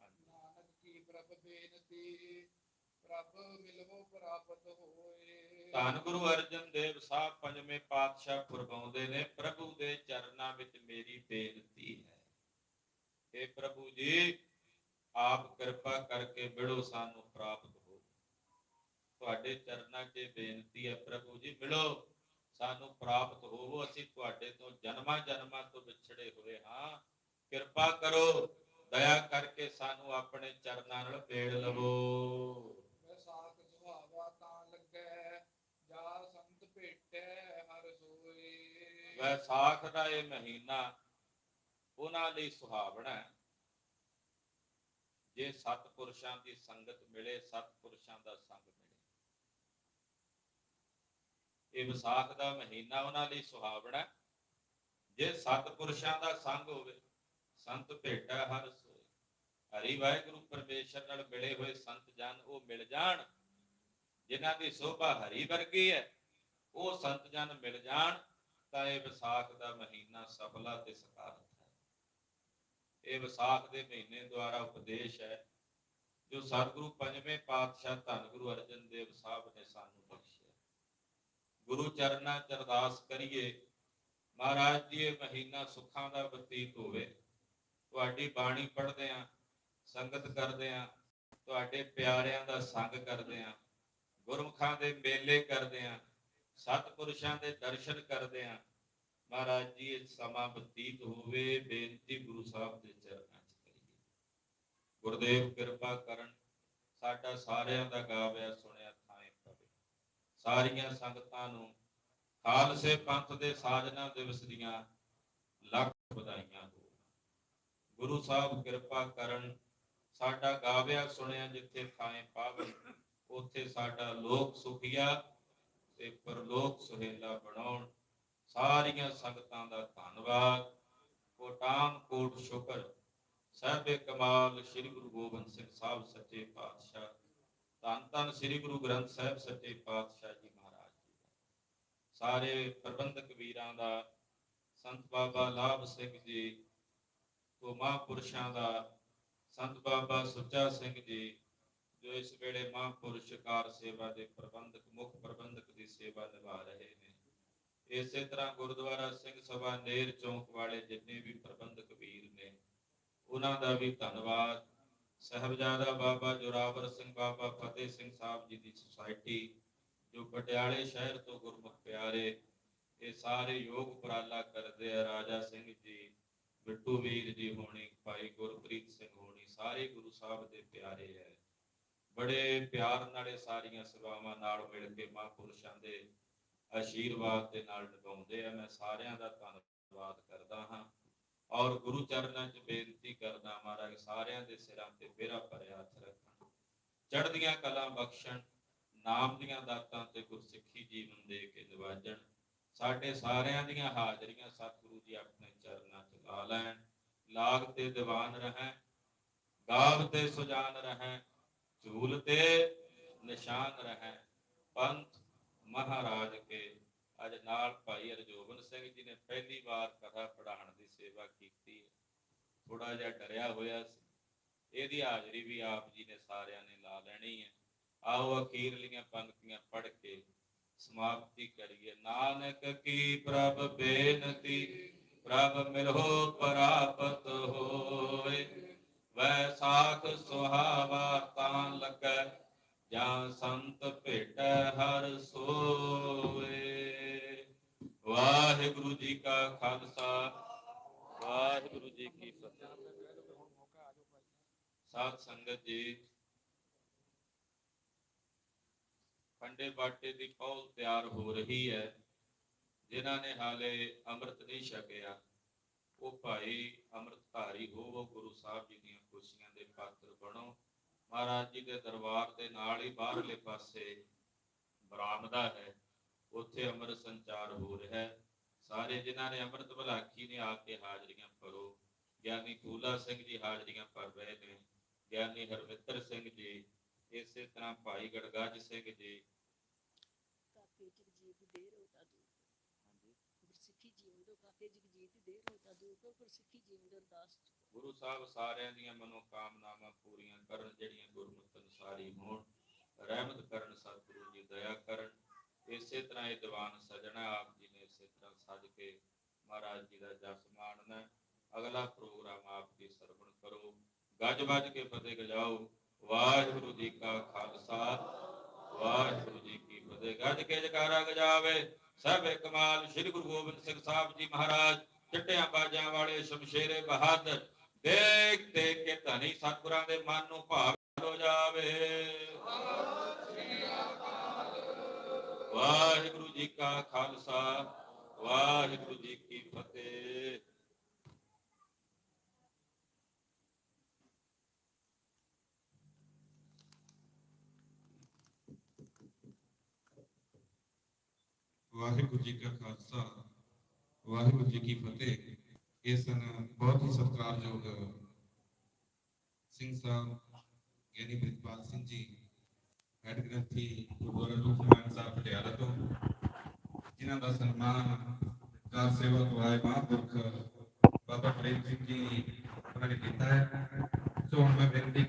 ਨਾਨਕ ਕੀ ਪ੍ਰਭ ਬੇਨਤੀ ਪ੍ਰਭ ਮਿਲਵੋ ਪ੍ਰਾਪਤ ਹੋਏ। ਧੰਨ ਗੁਰੂ ਅਰਜਨ ਦੇਵ ਸਾਹਿਬ ਪੰਜਵੇਂ ਪਾਤਸ਼ਾਹ ਫਰਮਾਉਂਦੇ ਨੇ ਪ੍ਰਭੂ ਦੇ ਚਰਨਾਂ ਵਿੱਚ ਮੇਰੀ ਬੇਨਤੀ ਹੈ। ਇਹ ਪ੍ਰਭੂ ਜੀ ਆਪ ਕਿਰਪਾ ਕਰਕੇ ਮਿਲੋ ਸਾਨੂੰ ਪ੍ਰਾਪਤ ਹੋ। ਤੁਹਾਡੇ ਚਰਨਾਂ 'ਚ ਬੇਨਤੀ ਹੈ ਪ੍ਰਭੂ ਜੀ ਮਿਲੋ ਸਾਨੂੰ ਪ੍ਰਾਪਤ ਹੋਵੋ। ਅਸੀਂ ਤੁਹਾਡੇ ਤੋਂ ਜਨਮਾਂ ਜਨਮਾਂ ਤੋਂ ਵਿਛੜੇ ਹੋਏ ਹਾਂ। ਕਿਰਪਾ ਕਰੋ ਦਇਆ ਕਰਕੇ ਸਾਨੂੰ ਆਪਣੇ ਚਰਨਾਂ ਨਾਲ ਪੇੜ ਲਵੋ। ਵੈਸਾਖ ਸੁਹਾਵਾ ਤਾਂ ਲੱਗੈ ਜਾ ਸੰਤ ਭੇਟੈ ਹਰ ਸੋਏ। ਵੈਸਾਖ ਦਾ ਇਹ ਮਹੀਨਾ ਉਹਨਾਂ ਲਈ ਸੁਹਾਵਣਾ ਹੈ। ਜੇ ਸਤਪੁਰਸ਼ਾਂ ਦੀ ਸੰਗਤ ਮਿਲੇ ਸਤਪੁਰਸ਼ਾਂ ਦਾ ਸੰਗ ਮਿਲੇ। ਇਹ ਵਿਸਾਖ ਦਾ ਮਹੀਨਾ ਉਹਨਾਂ ਲਈ ਸੁਹਾਵਣਾ ਹੈ। ਜੇ ਸਤਪੁਰਸ਼ਾਂ ਦਾ ਸੰਗ ਹੋਵੇ, ਸੰਤ ਭੇਟਾ ਹਰ ਸੋਏ। ਹਰੀ ਵਾਹਿਗੁਰੂ ਪਰਮੇਸ਼ਰ ਨਾਲ ਮਿਲੇ ਹੋਏ ਸੰਤ ਜਨ ਉਹ ਮਿਲ ਜਾਣ। ਜਿਨ੍ਹਾਂ ਦੀ ਸੋਭਾ ਹਰੀ ਵਰਗੀ ਹੈ, ਉਹ ਸੰਤ ਜਨ ਮਿਲ ਜਾਣ, ਤਾਂ ਇਹ ਵਿਸਾਖ ਦਾ ਮਹੀਨਾ ਸਫਲਾ ਤੇ ਸਕਾਰਤ ਇਹ ਵਿਸਾਖ ਦੇ ਮਹੀਨੇ ਦੁਆਰਾ ਉਪਦੇਸ਼ ਹੈ, ਜੋ ਸਤਿਗੁਰੂ ਪੰਜਵੇਂ ਪਾਤਸ਼ਾਹ ਧੰਨ ਗੁਰੂ ਅਰਜਨ ਦੇਵ ਸਾਹਿਬ ਨੇ ਸਾਨੂੰ ਬਖਸ਼ਿਆ। ਗੁਰੂ ਚਰਨਾਂ ਚ ਅਰਦਾਸ ਕਰੀਏ, ਮਹਾਰਾਜ ਜੀ, ਇਹ ਮਹੀਨਾ ਸੁੱਖਾਂ ਦਾ ਬਤੀਤ ਹੋਵੇ। ਤੁਹਾਡੀ ਬਾਣੀ ਪੜ੍ਹਦੇ ਆਂ ਸੰਗਤ ਕਰਦੇ ਆ ਤੁਹਾਡੇ ਪਿਆਰਿਆਂ ਦਾ ਸੰਗ ਕਰਦੇ ਆਂ ਗੁਰਮੁਖਾਂ ਦੇ ਮੇਲੇ ਕਰਦੇ ਆਂ ਸਤਿਪੁਰਸ਼ਾਂ ਦੇ ਦਰਸ਼ਨ ਕਰਦੇ ਆਂ ਮਹਾਰਾਜ ਜੀ, ਇਹ ਸਮਾਂ ਬਤੀਤ ਹੋਵੇ, ਬੇਨਤੀ ਗੁਰੂ ਸਾਹਿਬ ਦੇ ਚਰਨਾਂ 'ਚ ਕਰੀਏ। ਗੁਰਦੇਵ ਕਿਰਪਾ ਕਰਨ, ਸਾਡਾ ਸਾਰਿਆਂ ਦਾ ਗਾਵਿਆ ਸੁਣਿਆ ਥਾਂ ਪਵੇ ਸਾਰੀਆਂ ਸੰਗਤਾਂ ਨੂੰ ਖਾਲਸੇ ਪੰਥ ਦੇ ਸਾਜਨਾ ਦਿਵਸ ਦੀਆਂ ਲੱਖ ਵਧਾਈਆਂ ਹੋ ਗੁਰੂ ਸਾਹਿਬ ਕਿਰਪਾ ਕਰਨ, ਸਾਡਾ ਗਾਵਿਆ ਸੁਣਿਆ ਜਿੱਥੇ ਥਾਂ ਪਾਵੇ ਉਥੇ ਸਾਡਾ ਲੋਕ ਸੁਖੀਆ ਤੇ ਪਰਲੋਕ ਸੁਹੇਲਾ ਬਣਾਉਣ। ਸਾਰੀਆਂ ਸੰਗਤਾਂ ਦਾ ਧੰਨਵਾਦ। ਕੋਟਾਮ ਕੋਟ ਸ਼ੁਕਰ। ਸਹਿਬੇ ਕਮਾਲ ਸ੍ਰੀ ਗੁਰੂ ਗੋਬਿੰਦ ਸਿੰਘ ਸਾਹਿਬ ਸੱਚੇ ਪਾਤਸ਼ਾਹ। ਧੰਨ ਧੰਨ ਸ੍ਰੀ ਗੁਰੂ ਗ੍ਰੰਥ ਸਾਹਿਬ ਸੱਚੇ ਪਾਤਸ਼ਾਹ ਜੀ ਮਹਾਰਾਜ ਜੀ ਸਾਰੇ ਪ੍ਰਬੰਧਕ ਵੀਰਾਂ ਦਾ, ਸੰਤ ਬਾਬਾ ਲਾਭ ਸਿੰਘ ਜੀ ਤੋਂ ਮਹਾਂਪੁਰਸ਼ਾਂ ਦਾ, ਸੰਤ ਬਾਬਾ ਸੁੱਚਾ ਸਿੰਘ ਜੀ, ਜੋ ਇਸ ਵੇਲੇ ਮਹਾਂਪੁਰਸ਼ ਕਾਰ ਸੇਵਾ ਦੇ ਪ੍ਰਬੰਧਕ, ਮੁੱਖ ਪ੍ਰਬੰਧਕ ਦੀ ਸੇਵਾ ਨਿਭਾ ਰਹੇ ਨੇ। ਇਸੇ ਤਰ੍ਹਾਂ ਗੁਰਦੁਆਰਾ ਸਿੰਘ ਸਭਾ ਨੇਰ ਚੌਂਕ ਵਾਲੇ ਜਿੰਨੇ ਵੀ ਪ੍ਰਬੰਧਕ ਵੀਰ ਨੇ, ਉਹਨਾਂ ਦਾ ਵੀ ਧੰਨਵਾਦ। ਸਹਿਬਜ਼ਾਦਾ ਬਾਬਾ ਜੋਰਾਵਰ ਸਿੰਘ, ਬਾਬਾ ਫਤਿਹ ਸਿੰਘ ਸਾਹਿਬ ਜੀ ਦੀ ਸੁਸਾਇਟੀ, ਜੋ ਪਟਿਆਲੇ ਸ਼ਹਿਰ ਤੋਂ ਗੁਰਮੁਖ ਪਿਆਰੇ, ਇਹ ਸਾਰੇ ਯੋਗ ਉਪਰਾਲਾ ਕਰਦੇ ਆ, ਰਾਜਾ ਸਿੰਘ ਜੀ, ਬਿੱਟੂ ਵੀਰ ਜੀ ਹੋਣੀ, ਭਾਈ ਗੁਰਪ੍ਰੀਤ ਸਿੰਘ ਹੋਣੀ, ਸਾਰੇ ਗੁਰੂ ਸਾਹਿਬ ਦੇ ਪਿਆਰੇ ਹੈ ਬੜੇ ਪਿਆਰ ਨਾਲੇ ਸਾਰੀਆਂ ਸੇਵਾਵਾਂ ਨਾਲ ਮਿਲ ਕੇ ਮਹਾਂਪੁਰਸ਼ਾਂ ਦੇ ਆਸ਼ੀਰਵਾਦ ਦੇ ਨਾਲ ਨਿਭਾਉਂਦੇ ਆ, ਮੈਂ ਸਾਰਿਆਂ ਦਾ ਧੰਨਵਾਦ ਕਰਦਾ ਹਾਂ। ਔਰ ਗੁਰੂ ਚਰਨਾਂ 'ਚ ਬੇਨਤੀ ਕਰਦਾ ਮਹਾਰਾਜ, ਸਾਰਿਆਂ ਦੇ ਸਿਰਾਂ ਤੇ ਬੇਰਾ ਭਰਿਆ ਹੱਥ ਰੱਖਣ ਚੜ੍ਹਦੀਆਂ ਕਲਾਂ ਬਖਸ਼ਣ, ਨਾਮ ਦੀਆਂ ਦਾਤਾਂ ਤੇ ਗੁਰਸਿੱਖੀ ਜੀਵਨ ਦੇ ਕੇ ਨਿਵਾਜਣ। ਸਾਡੇ ਸਾਰਿਆਂ ਦੀਆਂ ਹਾਜ਼ਰੀਆਂ ਸਤਿਗੁਰੂ ਜੀ ਆਪਣੇ ਚਰਨਾਂ 'ਚ ਲਾ ਲੈਣ। ਲਾਗ ਤੇ ਦੀਵਾਨ ਰਹਿ ਗਾਵ ਤੇ ਸੁਜਾਨ ਰਹਿ ਝੂਲ ਤੇ ਨਿਸ਼ਾਨ ਰਹਿ ਪੰਥ ਮਹਾਰਾਜ ਕੇ। ਅੱਜ ਨਾਲ ਭਾਈ ਅਰਜੋਬਨ ਸਿੰਘ ਜੀ ਨੇ ਪਹਿਲੀ ਵਾਰ ਕਥਾ ਪੜਾਉਣ ਦੀ ਸੇਵਾ ਕੀਤੀ ਥੋੜਾ ਜਿਹਾ ਡਰਿਆ ਹੋਇਆ ਸੀ। ਇਹਦੀ ਹਾਜ਼ਰੀ ਵੀ ਆਪ ਜੀ ਨੇ ਸਾਰਿਆਂ ਨੇ ਲਾ ਲੈਣੀ ਹੈ। ਆਓ ਅਖੀਰਲੀਆਂ ਪੰਕਤੀਆਂ ਪੜ੍ਹ ਕੇ ਸਮਾਪਤੀ ਕਰੀਏ। ਨਾਨਕ ਕੀ ਪ੍ਰਭ ਬੇਨਤੀ, ਪ੍ਰਭ ਮਿਲੋ ਪ੍ਰਾਪਤ ਹੋਏ। ਵੈਸਾਖ ਸੁਹਾਵਾ ਤਾਂ ਲੱਗੈ। ਜਾਂ ਸੰਤ ਭੇਟ ਹਰ ਸੋਏ ਵਾਹਿਗੁਰੂ ਜੀ ਕਾ ਖਾਲਸਾ। ਵਾਹਿਗੁਰੂ ਜੀ ਕੀ ਫਤਿਹ। ਸਾਧ ਸੰਗਤ ਜੀ, ਖੰਡੇ ਬਾਟੇ ਦੀ ਪੌਲ ਤਿਆਰ ਹੋ ਰਹੀ ਹੈ। ਜਿਨ੍ਹਾਂ ਨੇ ਹਾਲੇ ਅੰਮ੍ਰਿਤ ਨਹੀਂ ਛਕਿਆ, ਉਹ ਭਾਈ ਅੰਮ੍ਰਿਤਧਾਰੀ ਹੋਵੋ, ਗੁਰੂ ਸਾਹਿਬ ਜੀ ਦੀਆਂ ਖੁਸ਼ੀਆਂ ਦੇ ਪਾਤਰ ਬਣੋ। ਮਹਾਰਾਜ ਜੀ ਦੇ ਦਰਬਾਰ ਦੇ ਨਾਲ ਹੀ ਬਾਹਰਲੇ ਪਾਸੇ ਬਰਾਮਦਾ ਹੈ। ਉੱਥੇ ਅੰਮ੍ਰਿਤ ਸੰਚਾਰ ਹੋ ਰਿਹਾ ਹੈ। ਸਾਰੇ ਜਿਨ੍ਹਾਂ ਨੇ ਅੰਮ੍ਰਿਤ ਭਲਾਖੀ ਨੇ ਆ ਕੇ ਹਾਜ਼ਰੀਆਂ ਭਰੋ। ਗਿਆਨੀ ਫੂਲਾ ਸਿੰਘ ਜੀ ਹਾਜ਼ਰੀਆਂ ਭਰ ਰਹੇ ਨੇ। ਗਿਆਨੀ ਹਰਮਿੱਤਰ ਸਿੰਘ ਜੀ ਇਸੇ ਤਰ੍ਹਾਂ ਭਾਈ ਗੜਗੱਜ ਸਿੰਘ ਜੀ। ਕਾਕੇ ਜਗਜੀਤ ਦੇਰ ਹੋਤਾ ਦੂਰ ਗੁਰਸਿੱਖੀ ਜੀਵਨ ਦੋ ਕਾਕੇ ਜਗਜੀਤ ਦੇਰ ਹੋਤਾ ਦੂਰ ਕੋ ਗੁਰਸਿੱਖੀ ਜੀਵਨ ਦੇ ਅਰਦਾਸ ਗੁਰੂ ਸਾਹਿਬ ਸਾਰਿਆਂ ਦੀਆਂ ਮਨੋ ਕਾਮਨਾਵਾਂ ਪੂਰੀਆਂ ਕਰਨ, ਜਿਹੜੀਆਂ ਗੁਰਮਤਿ ਅਨੁਸਾਰੀ ਹੋਣ, ਰਹਿਮਤ ਕਰਨ, ਸਤਿਗੁਰੂ ਜੀ ਦਇਆ ਕਰਨ। ਇਸੇ ਤਰ੍ਹਾਂ ਇਹ ਦੀਵਾਨ ਸਜਣਾ ਆਪ ਜੀ ਨੇ ਇਸੇ ਤਰ੍ਹਾਂ ਸਜ ਕੇ ਮਹਾਰਾਜ ਜੀ ਦਾ ਜਸ ਮਾਣਨਾ ਅਗਲਾ ਪ੍ਰੋਗਰਾਮ ਆਪ ਦੀ ਸਰਵਣ ਕਰੋ। ਗੱਜ ਵੱਜ ਕੇ ਫਤਿਹ ਗਜਾਓ। ਵਾਹਿਗੁਰੂ ਜੀ ਕਾ ਖਾਲਸਾ, ਵਾਹਿਗੁਰੂ ਜੀ ਕੀ ਫਤਿਹ। ਗੱਜ ਕੇ ਜਕਾਰਾ ਗਜਾਵੇ। ਸਭ ਕਮਾਲ ਸ੍ਰੀ ਗੁਰੂ ਗੋਬਿੰਦ ਸਿੰਘ ਸਾਹਿਬ ਜੀ ਮਹਾਰਾਜ, ਚਿੱਟਿਆਂ ਬਾਜਾਂ ਵਾਲੇ ਸ਼ਮਸ਼ੇਰੇ ਬਹਾਦਰ। ਦੇਖ ਦੇਖ ਕੇ ਧਨੀ ਸਤਿਗੁਰਾਂ ਦੇ ਮਨ ਨੂੰ ਭਾਵ ਹੋ ਜਾਵੇ। ਵਾਹਿਗੁਰੂ ਜੀ ਕਾ ਖਾਲਸਾ, ਵਾਹਿਗੁਰੂ ਜੀ ਕੀ ਫਤਿਹ। ਵਾਹਿਗੁਰੂ ਜੀ ਕਾ ਖਾਲਸਾ, ਵਾਹਿਗੁਰੂ ਜੀ ਕੀ ਫਤਿਹ। ਇਹ ਸਨ ਬਹੁਤ ਹੀ ਸਤਿਕਾਰਯੋਗ ਸਿੰਘ ਸਾਹਿਬ ਗਿਆਨੀ ਪ੍ਰਿਤਪਾਲ ਸਿੰਘ ਜੀ ਹੈਡ ਗ੍ਰੰਥੀ ਗੁਰਦੁਆਰਾ ਰੂਪਨਾਰਾਇਣ ਸਾਹਿਬ ਪਟਿਆਲਾ ਤੋਂ ਜਿਨ੍ਹਾਂ ਦਾ ਸਨਮਾਨ ਕਾਰ ਸੇਵਕ ਵਾਹਿ ਮਹਾਂਪੁਰਖ ਬਾਬਾ ਪ੍ਰੇਮ ਸਿੰਘ ਜੀ ਉਹਨਾਂ ਨੇ ਕੀਤਾ ਹੈ ਸੋ ਹੁਣ ਮੈਂ ਬੇਨਤੀ